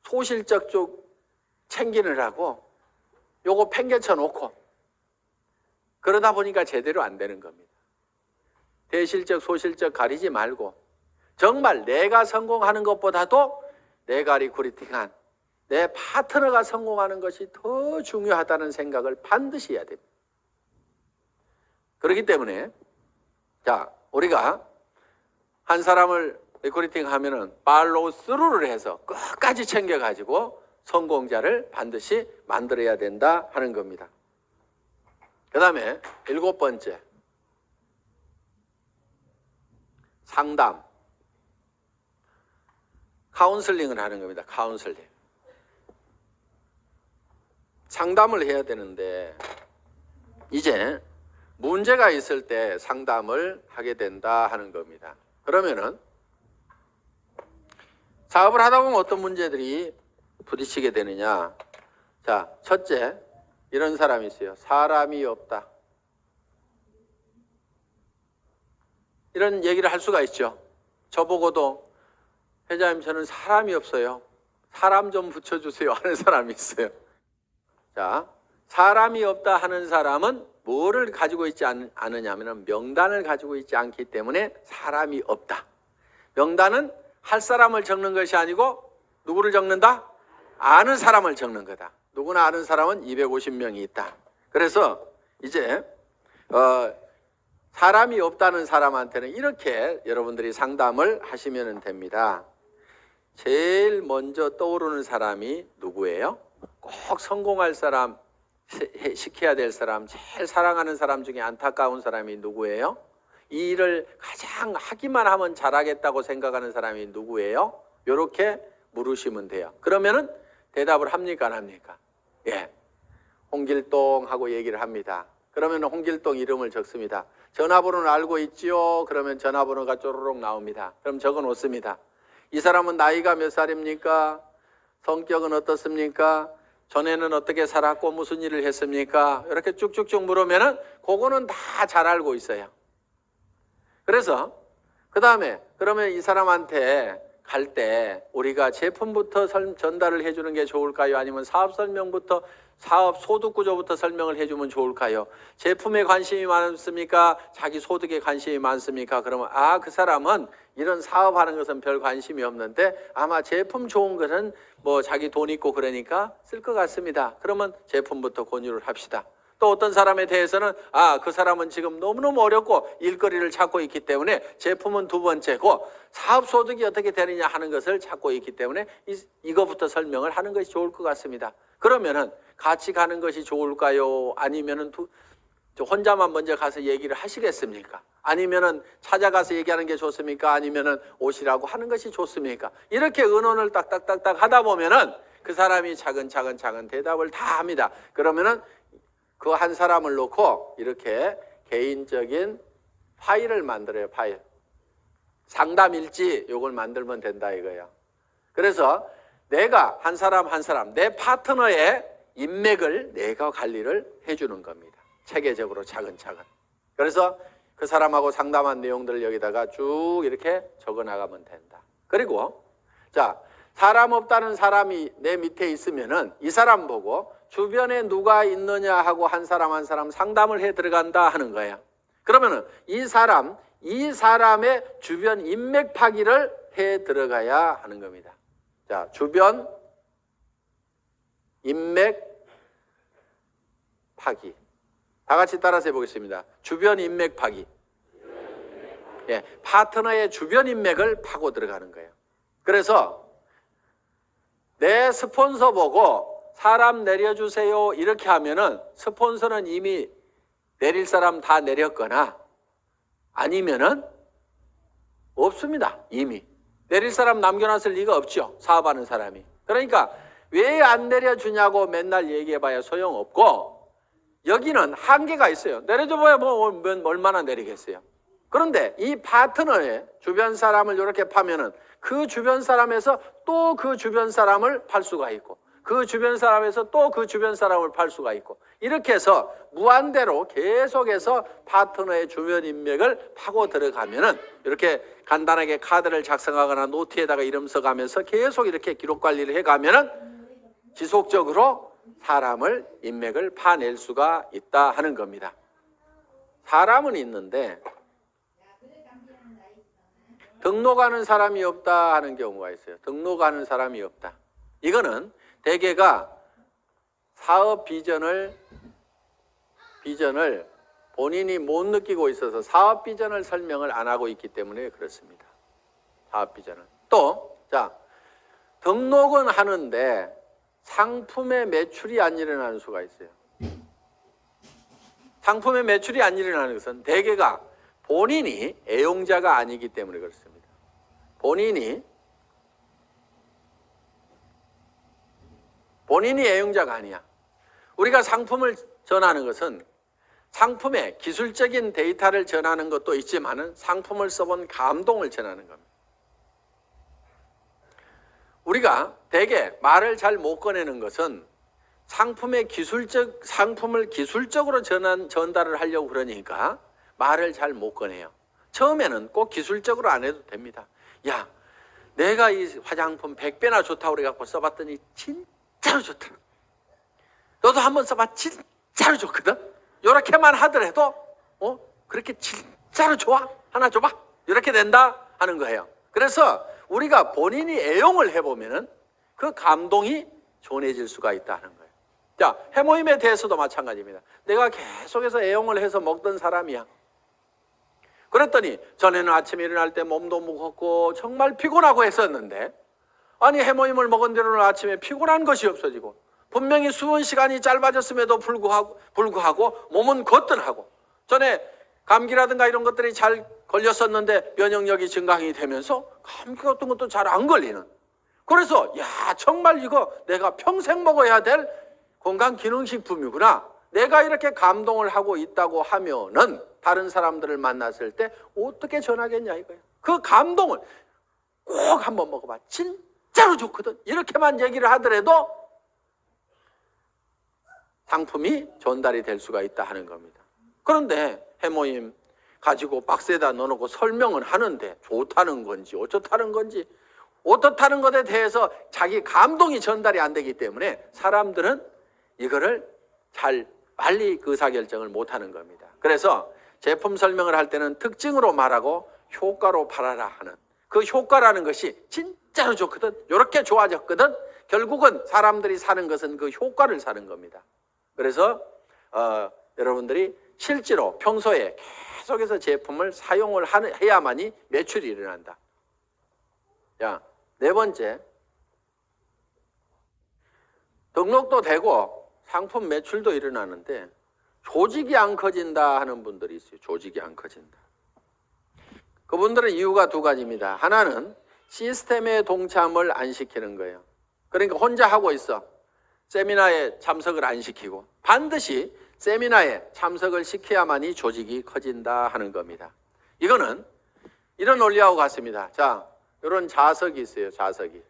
소실적 쪽 챙기느라고 요거 팽개쳐 놓고 그러다 보니까 제대로 안 되는 겁니다. 대실적, 소실적 가리지 말고 정말 내가 성공하는 것보다도 내가 recruiting한 내 파트너가 성공하는 것이 더 중요하다는 생각을 반드시 해야 됩니다. 그렇기 때문에 자 우리가 한 사람을 recruiting 하면은 팔로우 스루를 해서 끝까지 챙겨가지고 성공자를 반드시 만들어야 된다 하는 겁니다. 그 다음에 일곱 번째 상담 카운슬링을 하는 겁니다. 카운슬링 상담을 해야 되는데 이제 문제가 있을 때 상담을 하게 된다 하는 겁니다. 그러면은 사업을 하다 보면 어떤 문제들이 부딪히게 되느냐? 자, 첫째, 이런 사람이 있어요. 사람이 없다. 이런 얘기를 할 수가 있죠. 저보고도 회장님 저는 사람이 없어요. 사람 좀 붙여주세요 하는 사람이 있어요. 자, 사람이 없다 하는 사람은 뭐를 가지고 있지 않, 않느냐 하면 명단을 가지고 있지 않기 때문에 사람이 없다. 명단은 할 사람을 적는 것이 아니고 누구를 적는다? 아는 사람을 적는 거다. 누구나 아는 사람은 250명이 있다. 그래서 이제 어, 사람이 없다는 사람한테는 이렇게 여러분들이 상담을 하시면 됩니다. 제일 먼저 떠오르는 사람이 누구예요? 꼭 성공할 사람, 시켜야 될 사람, 제일 사랑하는 사람 중에 안타까운 사람이 누구예요? 이 일을 가장 하기만 하면 잘하겠다고 생각하는 사람이 누구예요? 이렇게 물으시면 돼요. 그러면은 대답을 합니까 안 합니까? 예. 홍길동 하고 얘기를 합니다. 그러면 홍길동 이름을 적습니다. 전화번호는 알고 있지요? 그러면 전화번호가 쪼르륵 나옵니다. 그럼 적어 놓습니다. 이 사람은 나이가 몇 살입니까? 성격은 어떻습니까? 전에는 어떻게 살았고 무슨 일을 했습니까? 이렇게 쭉쭉쭉 물으면은 그거는 다 잘 알고 있어요. 그래서 그 다음에 그러면 이 사람한테 갈 때 우리가 제품부터 설- 전달을 해주는 게 좋을까요? 아니면 사업 설명부터 사업 소득 구조부터 설명을 해주면 좋을까요? 제품에 관심이 많습니까? 자기 소득에 관심이 많습니까? 그러면 아 그 사람은 이런 사업하는 것은 별 관심이 없는데 아마 제품 좋은 것은 뭐 자기 돈 있고 그러니까 쓸 것 같습니다. 그러면 제품부터 권유를 합시다. 또 어떤 사람에 대해서는 아 그 사람은 지금 너무너무 어렵고 일거리를 찾고 있기 때문에 제품은 두 번째고 사업 소득이 어떻게 되느냐 하는 것을 찾고 있기 때문에 이, 이거부터 설명을 하는 것이 좋을 것 같습니다. 그러면은 같이 가는 것이 좋을까요? 아니면은 혼자만 먼저 가서 얘기를 하시겠습니까? 아니면은 찾아가서 얘기하는 게 좋습니까? 아니면은 오시라고 하는 것이 좋습니까? 이렇게 의논을 딱딱딱딱 하다 보면은 그 사람이 차근차근 차근 대답을 다 합니다. 그러면은 그 한 사람을 놓고 이렇게 개인적인 파일을 만들어요. 파일. 상담 일지 요걸 만들면 된다 이거예요. 그래서 내가 한 사람 한 사람 내 파트너의 인맥을 내가 관리를 해주는 겁니다. 체계적으로 차근차근. 그래서 그 사람하고 상담한 내용들을 여기다가 쭉 이렇게 적어 나가면 된다. 그리고 자 사람 없다는 사람이 내 밑에 있으면은 이 사람 보고 주변에 누가 있느냐 하고 한 사람 한 사람 상담을 해 들어간다 하는 거예요. 그러면은 이 사람 이 사람의 주변 인맥 파기를 해 들어가야 하는 겁니다. 자, 주변 인맥 파기. 다 같이 따라서 해보겠습니다. 주변 인맥 파기. 예, 파트너의 주변 인맥을 파고 들어가는 거예요. 그래서 내 스폰서 보고 사람 내려주세요 이렇게 하면은 스폰서는 이미 내릴 사람 다 내렸거나 아니면은 없습니다. 이미 내릴 사람 남겨놨을 리가 없죠. 사업하는 사람이. 그러니까 왜 안 내려주냐고 맨날 얘기해봐야 소용없고 여기는 한계가 있어요. 내려줘봐야 뭐 얼- 얼마나 내리겠어요. 그런데 이 파트너의 주변 사람을 이렇게 파면은 그 주변 사람에서 또 그 주변 사람을 팔 수가 있고 그 주변 사람에서 또 그 주변 사람을 팔 수가 있고 이렇게 해서 무한대로 계속해서 파트너의 주변 인맥을 파고 들어가면은 이렇게 간단하게 카드를 작성하거나 노트에다가 이름 써가면서 계속 이렇게 기록 관리를 해가면은 지속적으로 사람을 인맥을 파낼 수가 있다 하는 겁니다. 사람은 있는데 등록하는 사람이 없다 하는 경우가 있어요. 등록하는 사람이 없다. 이거는 대개가 사업 비전을 비전을 본인이 못 느끼고 있어서 사업 비전을 설명을 안 하고 있기 때문에 그렇습니다. 사업 비전을. 또, 자, 등록은 하는데 상품의 매출이 안 일어나는 수가 있어요. 상품의 매출이 안 일어나는 것은 대개가 본인이 애용자가 아니기 때문에 그렇습니다. 본인이 본인이 애용자가 아니야. 우리가 상품을 전하는 것은 상품의 기술적인 데이터를 전하는 것도 있지만 은 상품을 써본 감동을 전하는 겁니다. 우리가 대개 말을 잘 못 꺼내는 것은 상품의 기술적 상품을 기술적으로 전한 전달을 하려고 그러니까 말을 잘 못 꺼내요. 처음에는 꼭 기술적으로 안 해도 됩니다. 야, 내가 이 화장품 100배나 좋다고 그래 갖고 써봤더니 진 짜로 좋더라. 너도 한번 써봐. 진짜로 좋거든. 요렇게만 하더라도 어 그렇게 진짜로 좋아 하나 줘봐 이렇게 된다 하는 거예요. 그래서 우리가 본인이 애용을 해보면은 그 감동이 전해질 수가 있다는 거예요. 자, 해모임에 대해서도 마찬가지입니다. 내가 계속해서 애용을 해서 먹던 사람이야. 그랬더니 전에는 아침에 일어날 때 몸도 무겁고 정말 피곤하고 했었는데 아니 해모임을 먹은 뒤로는 아침에 피곤한 것이 없어지고 분명히 수은 시간이 짧아졌음에도 불구하고, 불구하고 몸은 거뜬하고 전에 감기라든가 이런 것들이 잘 걸렸었는데 면역력이 증강이 되면서 감기 같은 것도 잘 안 걸리는. 그래서 야 정말 이거 내가 평생 먹어야 될 건강 기능식품이구나. 내가 이렇게 감동을 하고 있다고 하면은 다른 사람들을 만났을 때 어떻게 전하겠냐 이거예요 그 감동을 꼭 한번 먹어봐. 진 짜로 좋거든 이렇게만 얘기를 하더라도 상품이 전달이 될 수가 있다 하는 겁니다. 그런데 해모임 가지고 박스에다 넣어놓고 설명을 하는데 좋다는 건지 어쩌다는 건지 어떻다는 것에 대해서 자기 감동이 전달이 안 되기 때문에 사람들은 이거를 잘 빨리 그 의사결정을 못하는 겁니다. 그래서 제품 설명을 할 때는 특징으로 말하고 효과로 팔아라 하는 그 효과라는 것이 진 짜로 좋거든 이렇게 좋아졌거든 결국은 사람들이 사는 것은 그 효과를 사는 겁니다. 그래서 어, 여러분들이 실제로 평소에 계속해서 제품을 사용을 하는, 해야만이 매출이 일어난다. 자, 네 번째. 등록도 되고 상품 매출도 일어나는데 조직이 안 커진다 하는 분들이 있어요. 조직이 안 커진다. 그분들은 이유가 두 가지입니다. 하나는 시스템의 동참을 안 시키는 거예요. 그러니까 혼자 하고 있어. 세미나에 참석을 안 시키고 반드시 세미나에 참석을 시켜야만이 조직이 커진다 하는 겁니다. 이거는 이런 논리하고 같습니다. 자, 이런 자석이 있어요. 자석이.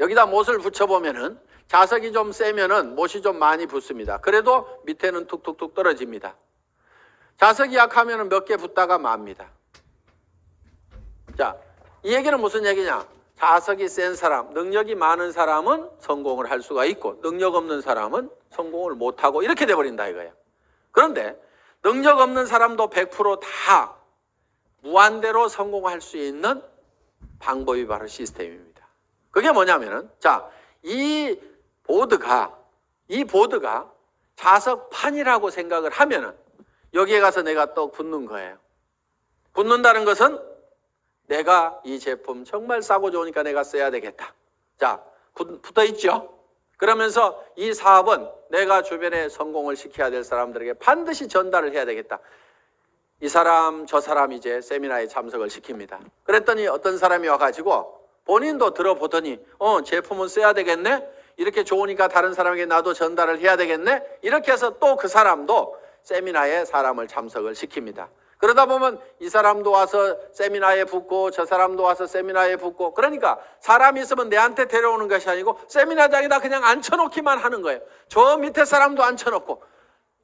여기다 못을 붙여보면은 자석이 좀 세면은 못이 좀 많이 붙습니다. 그래도 밑에는 툭툭툭 떨어집니다. 자석이 약하면은 몇 개 붙다가 맙니다. 자, 이 얘기는 무슨 얘기냐? 자석이 센 사람, 능력이 많은 사람은 성공을 할 수가 있고 능력 없는 사람은 성공을 못하고 이렇게 돼버린다 이거예요. 그런데 능력 없는 사람도 100%다 무한대로 성공할 수 있는 방법이 바로 시스템입니다. 그게 뭐냐면은 자, 이 보드가 이 보드가 자석판이라고 생각을 하면은 여기에 가서 내가 또 붙는 거예요. 붙는다는 것은 내가 이 제품 정말 싸고 좋으니까 내가 써야 되겠다. 자, 붙어 있죠? 그러면서 이 사업은 내가 주변에 성공을 시켜야 될 사람들에게 반드시 전달을 해야 되겠다. 이 사람, 저 사람 이제 세미나에 참석을 시킵니다. 그랬더니 어떤 사람이 와가지고 본인도 들어보더니, 어, 제품은 써야 되겠네? 이렇게 좋으니까 다른 사람에게 나도 전달을 해야 되겠네? 이렇게 해서 또 그 사람도 세미나에 사람을 참석을 시킵니다. 그러다 보면 이 사람도 와서 세미나에 붙고 저 사람도 와서 세미나에 붙고 그러니까 사람이 있으면 내한테 데려오는 것이 아니고 세미나장에다 그냥 앉혀놓기만 하는 거예요. 저 밑에 사람도 앉혀놓고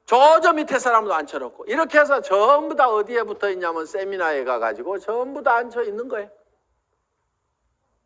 저 저 밑에 사람도 앉혀놓고 이렇게 해서 전부 다 어디에 붙어 있냐면 세미나에 가가지고 전부 다 앉혀 있는 거예요.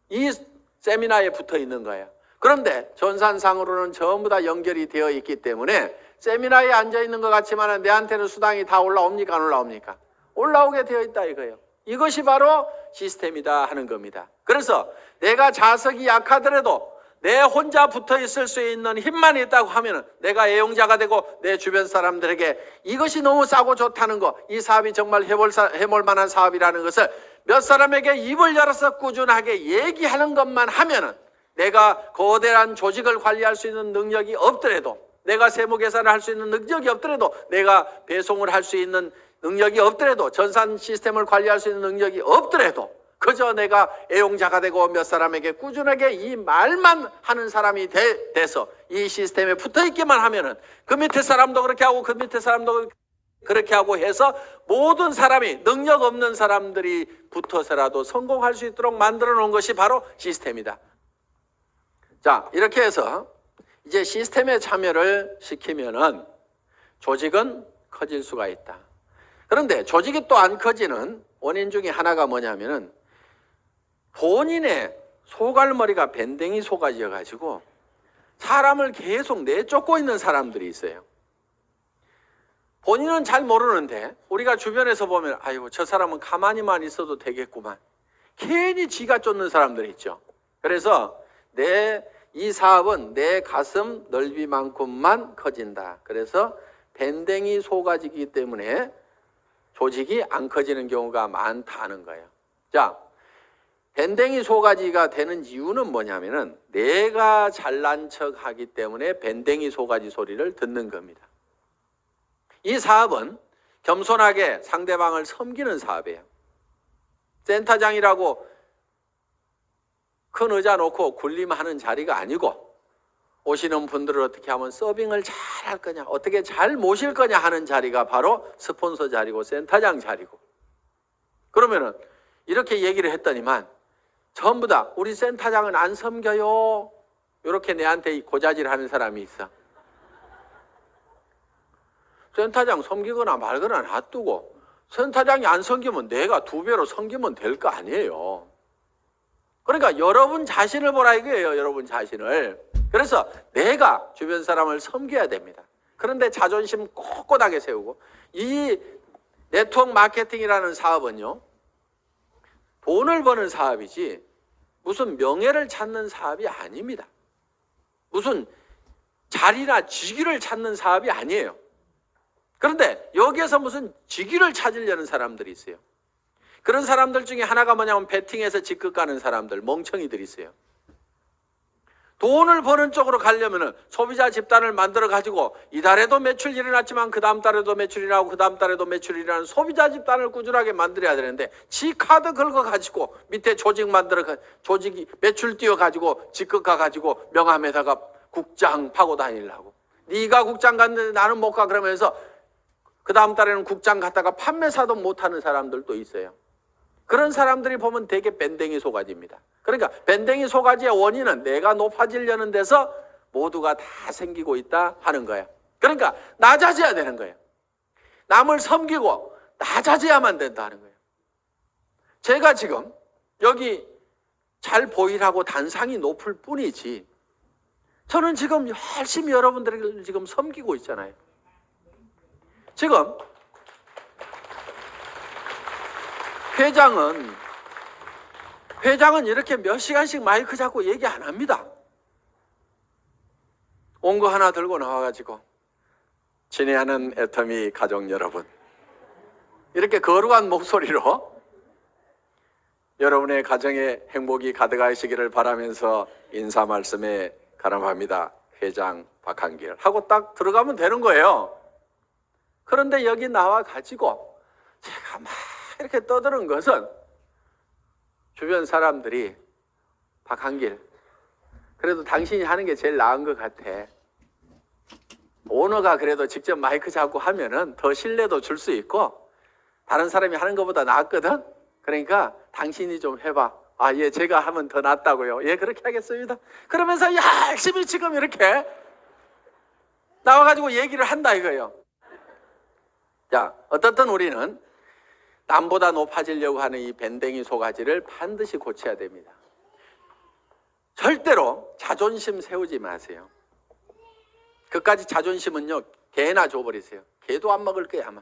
이 세미나에 붙어 있는 거예요. 그런데 전산상으로는 전부 다 연결이 되어 있기 때문에 세미나에 앉아 있는 것 같지만 내한테는 수당이 다 올라옵니까? 안 올라옵니까? 올라오게 되어 있다 이거예요. 이것이 바로 시스템이다 하는 겁니다. 그래서 내가 자석이 약하더라도 내 혼자 붙어 있을 수 있는 힘만 있다고 하면 내가 애용자가 되고 내 주변 사람들에게 이것이 너무 싸고 좋다는 거, 이 사업이 정말 해볼, 사, 해볼 만한 사업이라는 것을 몇 사람에게 입을 열어서 꾸준하게 얘기하는 것만 하면은 내가 거대한 조직을 관리할 수 있는 능력이 없더라도 내가 세무 계산을 할 수 있는 능력이 없더라도 내가 배송을 할 수 있는 능력이 없더라도 전산 시스템을 관리할 수 있는 능력이 없더라도 그저 내가 애용자가 되고 몇 사람에게 꾸준하게 이 말만 하는 사람이 돼, 돼서 이 시스템에 붙어 있기만 하면 은 그 밑에 사람도 그렇게 하고 그 밑에 사람도 그렇게 하고 해서 모든 사람이 능력 없는 사람들이 붙어서라도 성공할 수 있도록 만들어 놓은 것이 바로 시스템이다. 자, 이렇게 해서 이제 시스템에 참여를 시키면 은 조직은 커질 수가 있다. 그런데 조직이 또 안 커지는 원인 중에 하나가 뭐냐면은 본인의 소갈머리가 밴댕이 소가지여 가지고 사람을 계속 내쫓고 있는 사람들이 있어요. 본인은 잘 모르는데 우리가 주변에서 보면 아이고 저 사람은 가만히만 있어도 되겠구만. 괜히 지가 쫓는 사람들 있죠. 그래서 내 이 사업은 내 가슴 넓이만큼만 커진다. 그래서 밴댕이 소가지기 때문에 조직이 안 커지는 경우가 많다는 거예요. 자, 밴댕이 소가지가 되는 이유는 뭐냐면은 내가 잘난 척 하기 때문에 밴댕이 소가지 소리를 듣는 겁니다. 이 사업은 겸손하게 상대방을 섬기는 사업이에요. 센터장이라고 큰 의자 놓고 군림하는 자리가 아니고 오시는 분들을 어떻게 하면 서빙을 잘 할 거냐, 어떻게 잘 모실 거냐 하는 자리가 바로 스폰서 자리고 센터장 자리고. 그러면은 이렇게 얘기를 했더니만 전부 다 우리 센터장은 안 섬겨요. 이렇게 내한테 고자질 하는 사람이 있어. 센터장 섬기거나 말거나 놔두고 센터장이 안 섬기면 내가 두 배로 섬기면 될 거 아니에요. 그러니까 여러분 자신을 보라 이거예요. 여러분 자신을. 그래서 내가 주변 사람을 섬겨야 됩니다. 그런데 자존심 꼿꼿하게 세우고 이 네트워크 마케팅이라는 사업은요. 돈을 버는 사업이지 무슨 명예를 찾는 사업이 아닙니다. 무슨 자리나 직위를 찾는 사업이 아니에요. 그런데 여기에서 무슨 직위를 찾으려는 사람들이 있어요. 그런 사람들 중에 하나가 뭐냐면 베팅에서 직급 가는 사람들, 멍청이들이 있어요. 돈을 버는 쪽으로 가려면은 소비자 집단을 만들어 가지고 이달에도 매출 일어났지만 그 다음 달에도 매출이 나고 그 다음 달에도 매출이 일어나는 소비자 집단을 꾸준하게 만들어야 되는데 지 카드 긁어 가지고 밑에 조직 만들어 가 조직이 매출 띄워 가지고 직급 가 가지고 명함에다가 국장 파고 다니려고 네가 국장 갔는데 나는 못 가 그러면서 그 다음 달에는 국장 갔다가 판매사도 못하는 사람들도 있어요. 그런 사람들이 보면 되게 밴댕이 소가지입니다. 그러니까 밴댕이 소가지의 원인은 내가 높아지려는 데서 모두가 다 생기고 있다 하는 거예요. 그러니까 낮아져야 되는 거예요. 남을 섬기고 낮아져야만 된다는 거예요. 제가 지금 여기 잘 보이라고 단상이 높을 뿐이지 저는 지금 열심히 여러분들을 지금 섬기고 있잖아요. 지금 회장은 회장은 이렇게 몇 시간씩 마이크 잡고 얘기 안 합니다. 온 거 하나 들고 나와가지고 친애하는 애터미 가족 여러분 이렇게 거룩한 목소리로 여러분의 가정에 행복이 가득하시기를 바라면서 인사 말씀에 가름합니다. 회장 박한길 하고 딱 들어가면 되는 거예요. 그런데 여기 나와 가지고 제가 막 (laughs) 이렇게 떠드는 것은 주변 사람들이 박한길 그래도 당신이 하는 게 제일 나은 것 같아. 오너가 그래도 직접 마이크 잡고 하면은 더 신뢰도 줄 수 있고 다른 사람이 하는 것보다 낫거든. 그러니까 당신이 좀 해봐. 아, 예, 제가 하면 더 낫다고요. 예, 그렇게 하겠습니다. 그러면서 열심히 지금 이렇게 나와가지고 얘기를 한다 이거예요. 자, 어떻든 우리는 남보다 높아지려고 하는 이 밴댕이 소가지를 반드시 고쳐야 됩니다. 절대로 자존심 세우지 마세요. 그까지 자존심은요, 개나 줘버리세요. 개도 안 먹을 거야, 아마.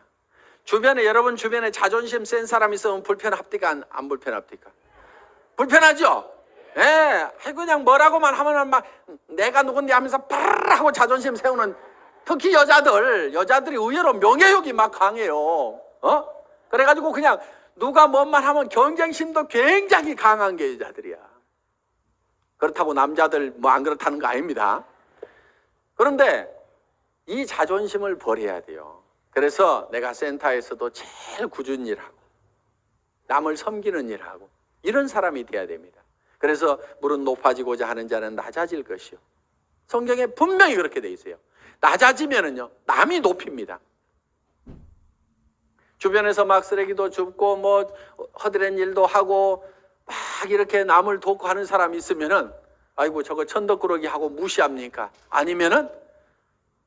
주변에, 여러분 주변에 자존심 센 사람 있으면 불편합니까? 안, 안 불편합니까? 불편하죠? 예, 그냥 뭐라고만 하면은 막 내가 누군데 하면서 빠르르 하고 자존심 세우는 특히 여자들, 여자들이 의외로 명예욕이 막 강해요. 어? 그래가지고 그냥 누가 뭔만 하면 경쟁심도 굉장히 강한 게 여자들이야. 그렇다고 남자들 뭐 안 그렇다는 거 아닙니다. 그런데 이 자존심을 버려야 돼요. 그래서 내가 센터에서도 제일 꾸준히 일하고 남을 섬기는 일하고 이런 사람이 돼야 됩니다. 그래서 무릇 높아지고자 하는 자는 낮아질 것이요. 성경에 분명히 그렇게 돼 있어요. 낮아지면은요, 남이 높입니다. 주변에서 막 쓰레기도 줍고 뭐 허드렛 일도 하고 막 이렇게 남을 돕고 하는 사람이 있으면은 아이고 저거 천덕꾸러기 하고 무시합니까? 아니면은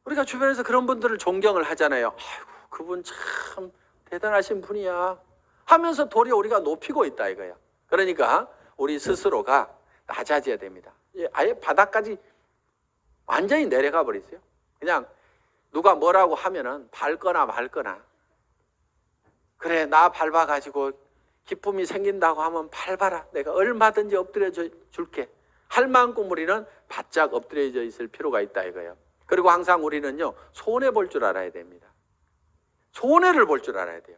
우리가 주변에서 그런 분들을 존경을 하잖아요. 아이고 그분 참 대단하신 분이야 하면서 도리어 우리가 높이고 있다 이거야. 그러니까 우리 스스로가 낮아져야 됩니다. 예, 아예 바닥까지 완전히 내려가 버리세요. 그냥 누가 뭐라고 하면은 밟거나 말거나 그래 나 밟아가지고 기쁨이 생긴다고 하면 밟아라. 내가 얼마든지 엎드려 줘- 줄게. 할 만큼 우리는 바짝 엎드려져 있을 필요가 있다 이거예요. 그리고 항상 우리는요 손해 볼 줄 알아야 됩니다. 손해를 볼 줄 알아야 돼요.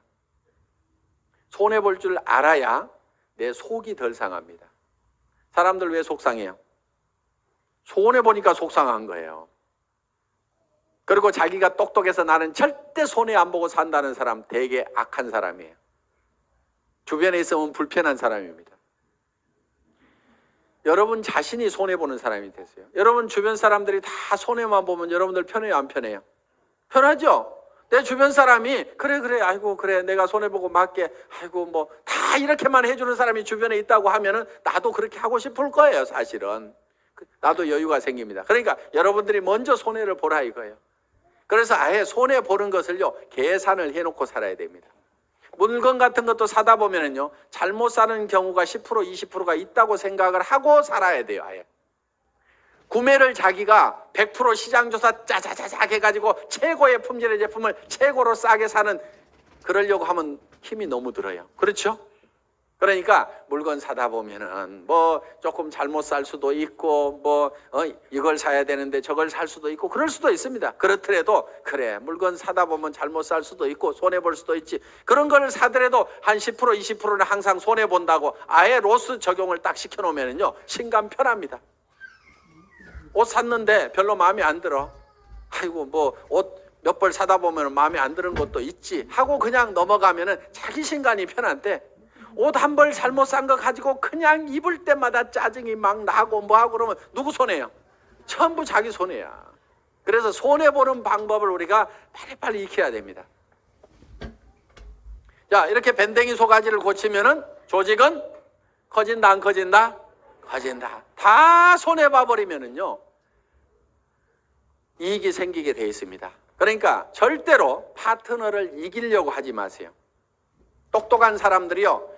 손해 볼 줄 알아야 내 속이 덜 상합니다. 사람들 왜 속상해요? 손해 보니까 속상한 거예요 그리고 자기가 똑똑해서 나는 절대 손해 안 보고 산다는 사람 되게 악한 사람이에요. 주변에 있으면 불편한 사람입니다. 여러분 자신이 손해 보는 사람이 되세요. 여러분 주변 사람들이 다 손해만 보면 여러분들 편해요, 안 편해요? 편하죠? 내 주변 사람이 그래 그래 아이고 그래 내가 손해 보고 맞게 아이고 뭐 다 이렇게만 해주는 사람이 주변에 있다고 하면은 나도 그렇게 하고 싶을 거예요, 사실은. 그- 나도 여유가 생깁니다. 그러니까 여러분들이 먼저 손해를 보라 이거예요. 그래서 아예 손해 보는 것을요 계산을 해놓고 살아야 됩니다. 물건 같은 것도 사다 보면은요 잘못 사는 경우가 10% 20%가 있다고 생각을 하고 살아야 돼요 아예. 구매를 자기가 100% 시장 조사 짜자자작 해가지고 최고의 품질의 제품을 최고로 싸게 사는 그러려고 하면 힘이 너무 들어요. 그렇죠? 그러니까 물건 사다 보면은 뭐 조금 잘못 살 수도 있고 뭐 어, 이걸 사야 되는데 저걸 살 수도 있고 그럴 수도 있습니다. 그렇더라도 그래 물건 사다 보면 잘못 살 수도 있고 손해 볼 수도 있지. 그런 걸 사더라도 한 10% 20%는 항상 손해 본다고 아예 로스 적용을 딱 시켜 놓으면은요 신감 편합니다. 옷 샀는데 별로 마음에 안 들어. 아이고 뭐 옷 몇 벌 사다 보면 마음에 안 드는 것도 있지 하고 그냥 넘어가면은 자기 신간이 편한데 옷 한 벌 잘못 산 거 가지고 그냥 입을 때마다 짜증이 막 나고 뭐 하고 그러면 누구 손해요? 전부 자기 손해야. 그래서 손해 보는 방법을 우리가 빨리빨리 익혀야 됩니다. 자, 이렇게 밴댕이 소가지를 고치면은 조직은 커진다 안 커진다? 커진다. 다 손해 봐 버리면은요. 이익이 생기게 돼 있습니다. 그러니까 절대로 파트너를 이기려고 하지 마세요. 똑똑한 사람들이요.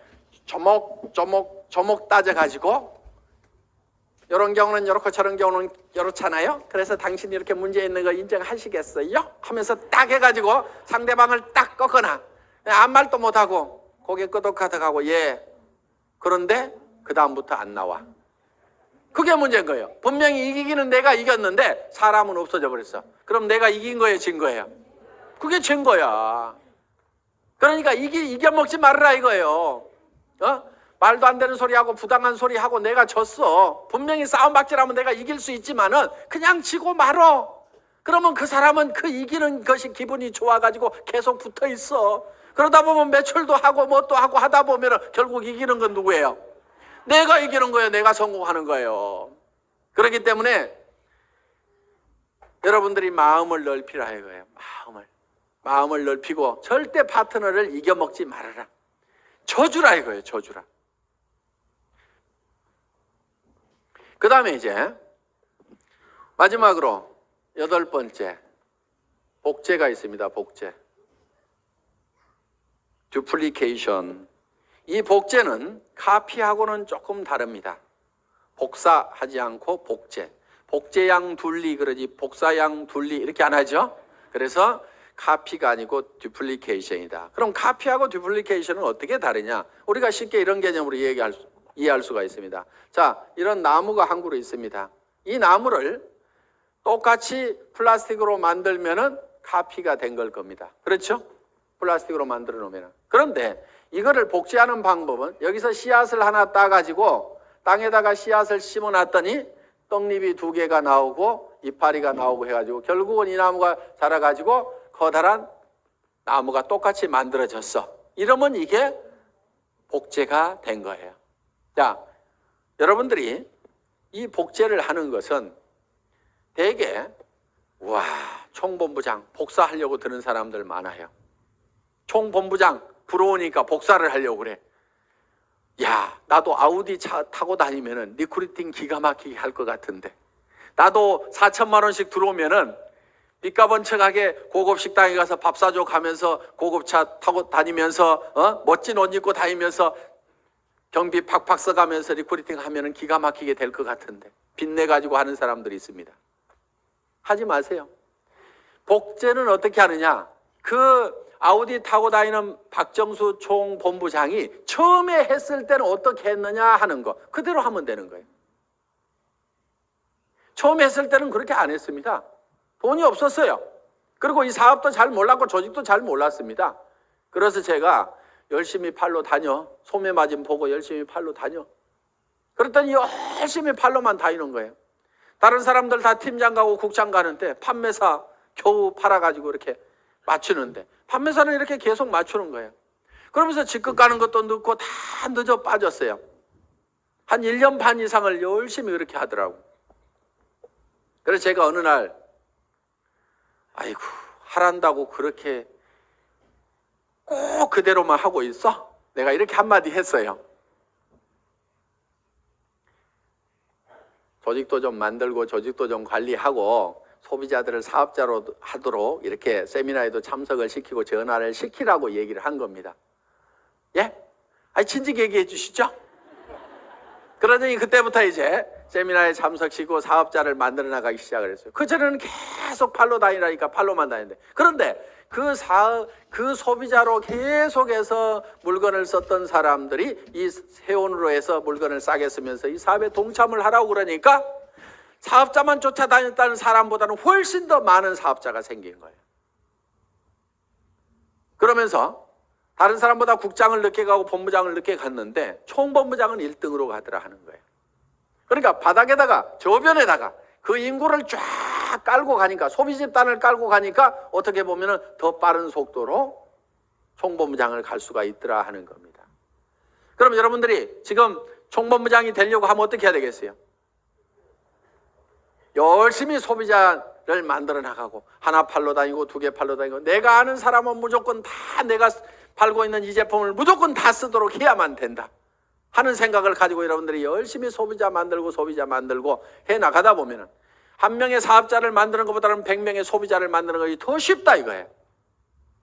조목 조목 조목 따져 가지고 이런 경우는 이렇고 저런 경우는 이렇잖아요. 그래서 당신이 이렇게 문제 있는 거 인정하시겠어요? 하면서 딱 해가지고 상대방을 딱 꺾거나 아무 말도 못하고 고개 끄덕하덕하고 예 그런데 그 다음부터 안 나와. 그게 문제인 거예요. 분명히 이기기는 내가 이겼는데 사람은 없어져 버렸어. 그럼 내가 이긴 거예요, 진 거예요? 그게 진 거야. 그러니까 이기 이겨 먹지 말으라 이거예요. 어? 말도 안 되는 소리 하고 부당한 소리 하고 내가 졌어. 분명히 싸움 박질하면 내가 이길 수 있지만 은 그냥 지고 말어. 그러면 그 사람은 그 이기는 것이 기분이 좋아가지고 계속 붙어 있어. 그러다 보면 매출도 하고 뭐 또 하고 하다 보면은 결국 이기는 건 누구예요? 내가 이기는 거예요. 내가 성공하는 거예요. 그렇기 때문에 여러분들이 마음을 넓히라 이거예요. 마음을. 마음을 넓히고 절대 파트너를 이겨먹지 말아라. 저주라 이거예요. 저주라. 그 다음에 이제 마지막으로 여덟 번째 복제가 있습니다. 복제. 듀플리케이션. 이 복제는 카피하고는 조금 다릅니다. 복사하지 않고 복제. 복제양 둘리 그러지 복사양 둘리 이렇게 안 하죠. 그래서 카피가 아니고 듀플리케이션이다. 그럼 카피하고 듀플리케이션은 어떻게 다르냐? 우리가 쉽게 이런 개념으로 얘기할 수, 이해할 수가 있습니다. 자, 이런 나무가 한 그루 있습니다. 이 나무를 똑같이 플라스틱으로 만들면은 카피가 된 걸 겁니다. 그렇죠? 플라스틱으로 만들어 놓으면. 그런데 이거를 복제하는 방법은 여기서 씨앗을 하나 따가지고 땅에다가 씨앗을 심어 놨더니 떡잎이 두 개가 나오고 이파리가 나오고 해가지고 결국은 이 나무가 자라가지고 커다란 나무가 똑같이 만들어졌어. 이러면 이게 복제가 된 거예요. 자, 여러분들이 이 복제를 하는 것은 대개 와 총본부장 복사하려고 드는 사람들 많아요. 총본부장 부러우니까 복사를 하려고 그래. 야 나도 아우디 차 타고 다니면은 recruiting 기가 막히게 할 것 같은데 나도 4천만 원씩 들어오면 은 빚가번쩍하게 고급 식당에 가서 밥 사줘 가면서 고급차 타고 다니면서 어? 멋진 옷 입고 다니면서 경비 팍팍 써가면서 recruiting 하면은 기가 막히게 될 것 같은데 빚내 가지고 하는 사람들이 있습니다. 하지 마세요. 복제는 어떻게 하느냐? 그 아우디 타고 다니는 박정수 총 본부장이 처음에 했을 때는 어떻게 했느냐 하는 거 그대로 하면 되는 거예요. 처음 했을 때는 그렇게 안 했습니다. 돈이 없었어요. 그리고 이 사업도 잘 몰랐고 조직도 잘 몰랐습니다. 그래서 제가 열심히 팔로 다녀. 소매 마진 보고 열심히 팔로 다녀. 그랬더니 열심히 팔로만 다니는 거예요. 다른 사람들 다 팀장 가고 국장 가는데 판매사 겨우 팔아가지고 이렇게 맞추는데 판매사는 이렇게 계속 맞추는 거예요. 그러면서 직급 가는 것도 늦고 다 늦어 빠졌어요. 한 1년 반 이상을 열심히 그렇게 하더라고. 그래서 제가 어느 날 아이고 하란다고 그렇게 꼭 그대로만 하고 있어? 내가 이렇게 한마디 했어요. 조직도 좀 만들고 조직도 좀 관리하고 소비자들을 사업자로 하도록 이렇게 세미나에도 참석을 시키고 전화를 시키라고 얘기를 한 겁니다. 예? 아니 진즉 얘기해 주시죠. 그러더니 그때부터 이제 세미나에 참석시키고 사업자를 만들어 나가기 시작을 했어요. 그전에는 계속 팔로 다니라니까 팔로만 다니는데 그런데 그 사업, 그 소비자로 계속해서 물건을 썼던 사람들이 이 세원으로 해서 물건을 싸게 쓰면서 이 사업에 동참을 하라고 그러니까 사업자만 쫓아다녔다는 사람보다는 훨씬 더 많은 사업자가 생긴 거예요. 그러면서 다른 사람보다 국장을 늦게 가고 본부장을 늦게 갔는데 총본부장은 1등으로 가더라 하는 거예요. 그러니까 바닥에다가 저변에다가 그 인구를 쫙 깔고 가니까 소비 집단을 깔고 가니까 어떻게 보면은 더 빠른 속도로 총본부장을 갈 수가 있더라 하는 겁니다. 그럼 여러분들이 지금 총본부장이 되려고 하면 어떻게 해야 되겠어요? 열심히 소비자를 만들어 나가고 하나 팔로 다니고 두 개 팔로 다니고 내가 아는 사람은 무조건 다 내가 팔고 있는 이 제품을 무조건 다 쓰도록 해야만 된다 하는 생각을 가지고 여러분들이 열심히 소비자 만들고 소비자 만들고 해 나가다 보면 은 한 명의 사업자를 만드는 것보다는 백 명의 소비자를 만드는 것이 더 쉽다 이거예요.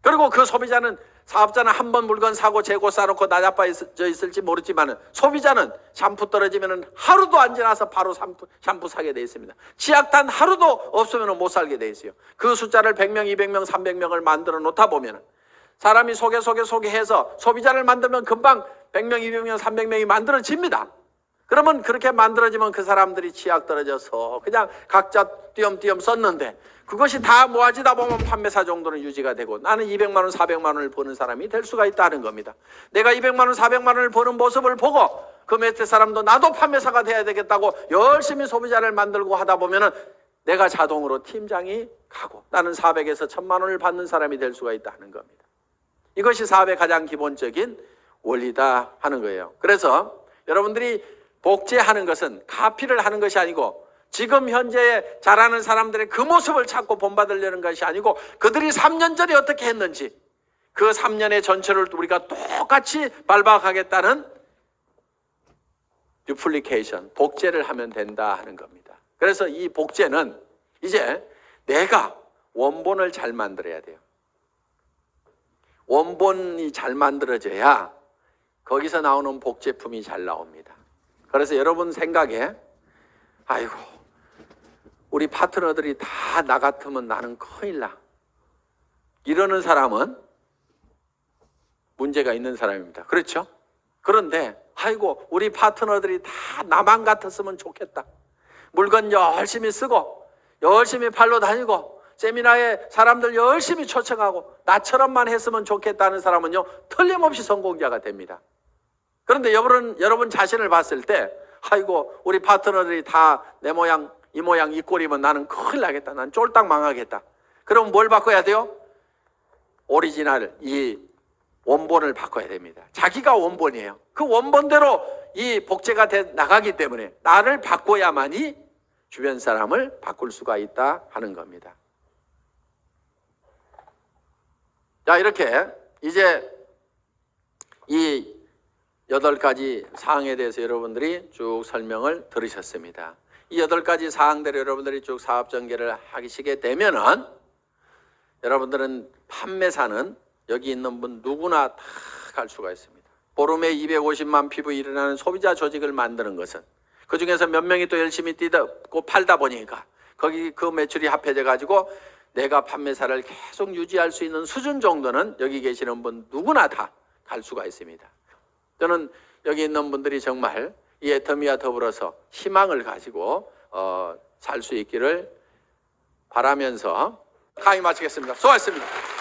그리고 그 소비자는 사업자는 한 번 물건 사고 재고 싸놓고 나자빠져 있을지 모르지만은 소비자는 샴푸 떨어지면은 하루도 안 지나서 바로 샴푸, 샴푸 사게 돼 있습니다. 치약단 하루도 없으면 못 살게 돼 있어요. 그 숫자를 100명, 200명, 300명을 만들어 놓다 보면은 사람이 소개 소개 소개해서 소비자를 만들면 금방 100명, 200명, 300명이 만들어집니다. 그러면 그렇게 만들어지면 그 사람들이 치약 떨어져서 그냥 각자 띄엄띄엄 썼는데 그것이 다 모아지다 보면 판매사 정도는 유지가 되고 나는 200만 원, 400만 원을 버는 사람이 될 수가 있다는 겁니다. 내가 200만 원, 400만 원을 버는 모습을 보고 그 밑에 사람도 나도 판매사가 돼야 되겠다고 열심히 소비자를 만들고 하다 보면은 내가 자동으로 팀장이 가고 나는 400에서 1000만 원을 받는 사람이 될 수가 있다는 겁니다. 이것이 사업의 가장 기본적인 원리다 하는 거예요. 그래서 여러분들이 복제하는 것은 카피를 하는 것이 아니고 지금 현재 잘하는 사람들의 그 모습을 찾고 본받으려는 것이 아니고 그들이 3년 전에 어떻게 했는지 그 3년의 전체를 우리가 똑같이 밟아가겠다는 듀플리케이션, 복제를 하면 된다 하는 겁니다. 그래서 이 복제는 이제 내가 원본을 잘 만들어야 돼요. 원본이 잘 만들어져야 거기서 나오는 복제품이 잘 나옵니다. 그래서 여러분 생각에 아이고 우리 파트너들이 다 나 같으면 나는 큰일 나. 이러는 사람은 문제가 있는 사람입니다. 그렇죠? 그런데 아이고 우리 파트너들이 다 나만 같았으면 좋겠다. 물건 열심히 쓰고 열심히 팔로 다니고 세미나에 사람들 열심히 초청하고 나처럼만 했으면 좋겠다는 사람은요 틀림없이 성공자가 됩니다. 그런데 여러분 여러분 자신을 봤을 때 아이고 우리 파트너들이 다 내 모양 이 모양 이 꼴이면 나는 큰일 나겠다. 난 쫄딱 망하겠다. 그럼 뭘 바꿔야 돼요? 오리지널 이 원본을 바꿔야 됩니다. 자기가 원본이에요. 그 원본대로 이 복제가 돼 나가기 때문에 나를 바꿔야만이 주변 사람을 바꿀 수가 있다 하는 겁니다. 자, 이렇게 이제 이 여덟 가지 사항에 대해서 여러분들이 쭉 설명을 들으셨습니다. 이 여덟 가지 사항대로 여러분들이 쭉 사업 전개를 하시게 되면은 여러분들은 판매사는 여기 있는 분 누구나 다 갈 수가 있습니다. 보름에 250만 피부 일어나는 소비자 조직을 만드는 것은 그 중에서 몇 명이 또 열심히 뛰고 팔다 보니까 거기 그 매출이 합해져 가지고 내가 판매사를 계속 유지할 수 있는 수준 정도는 여기 계시는 분 누구나 다 갈 수가 있습니다. 저는 여기 있는 분들이 정말 이 애터미와 더불어서 희망을 가지고 어, 살 수 있기를 바라면서 강의 마치겠습니다. 수고하셨습니다.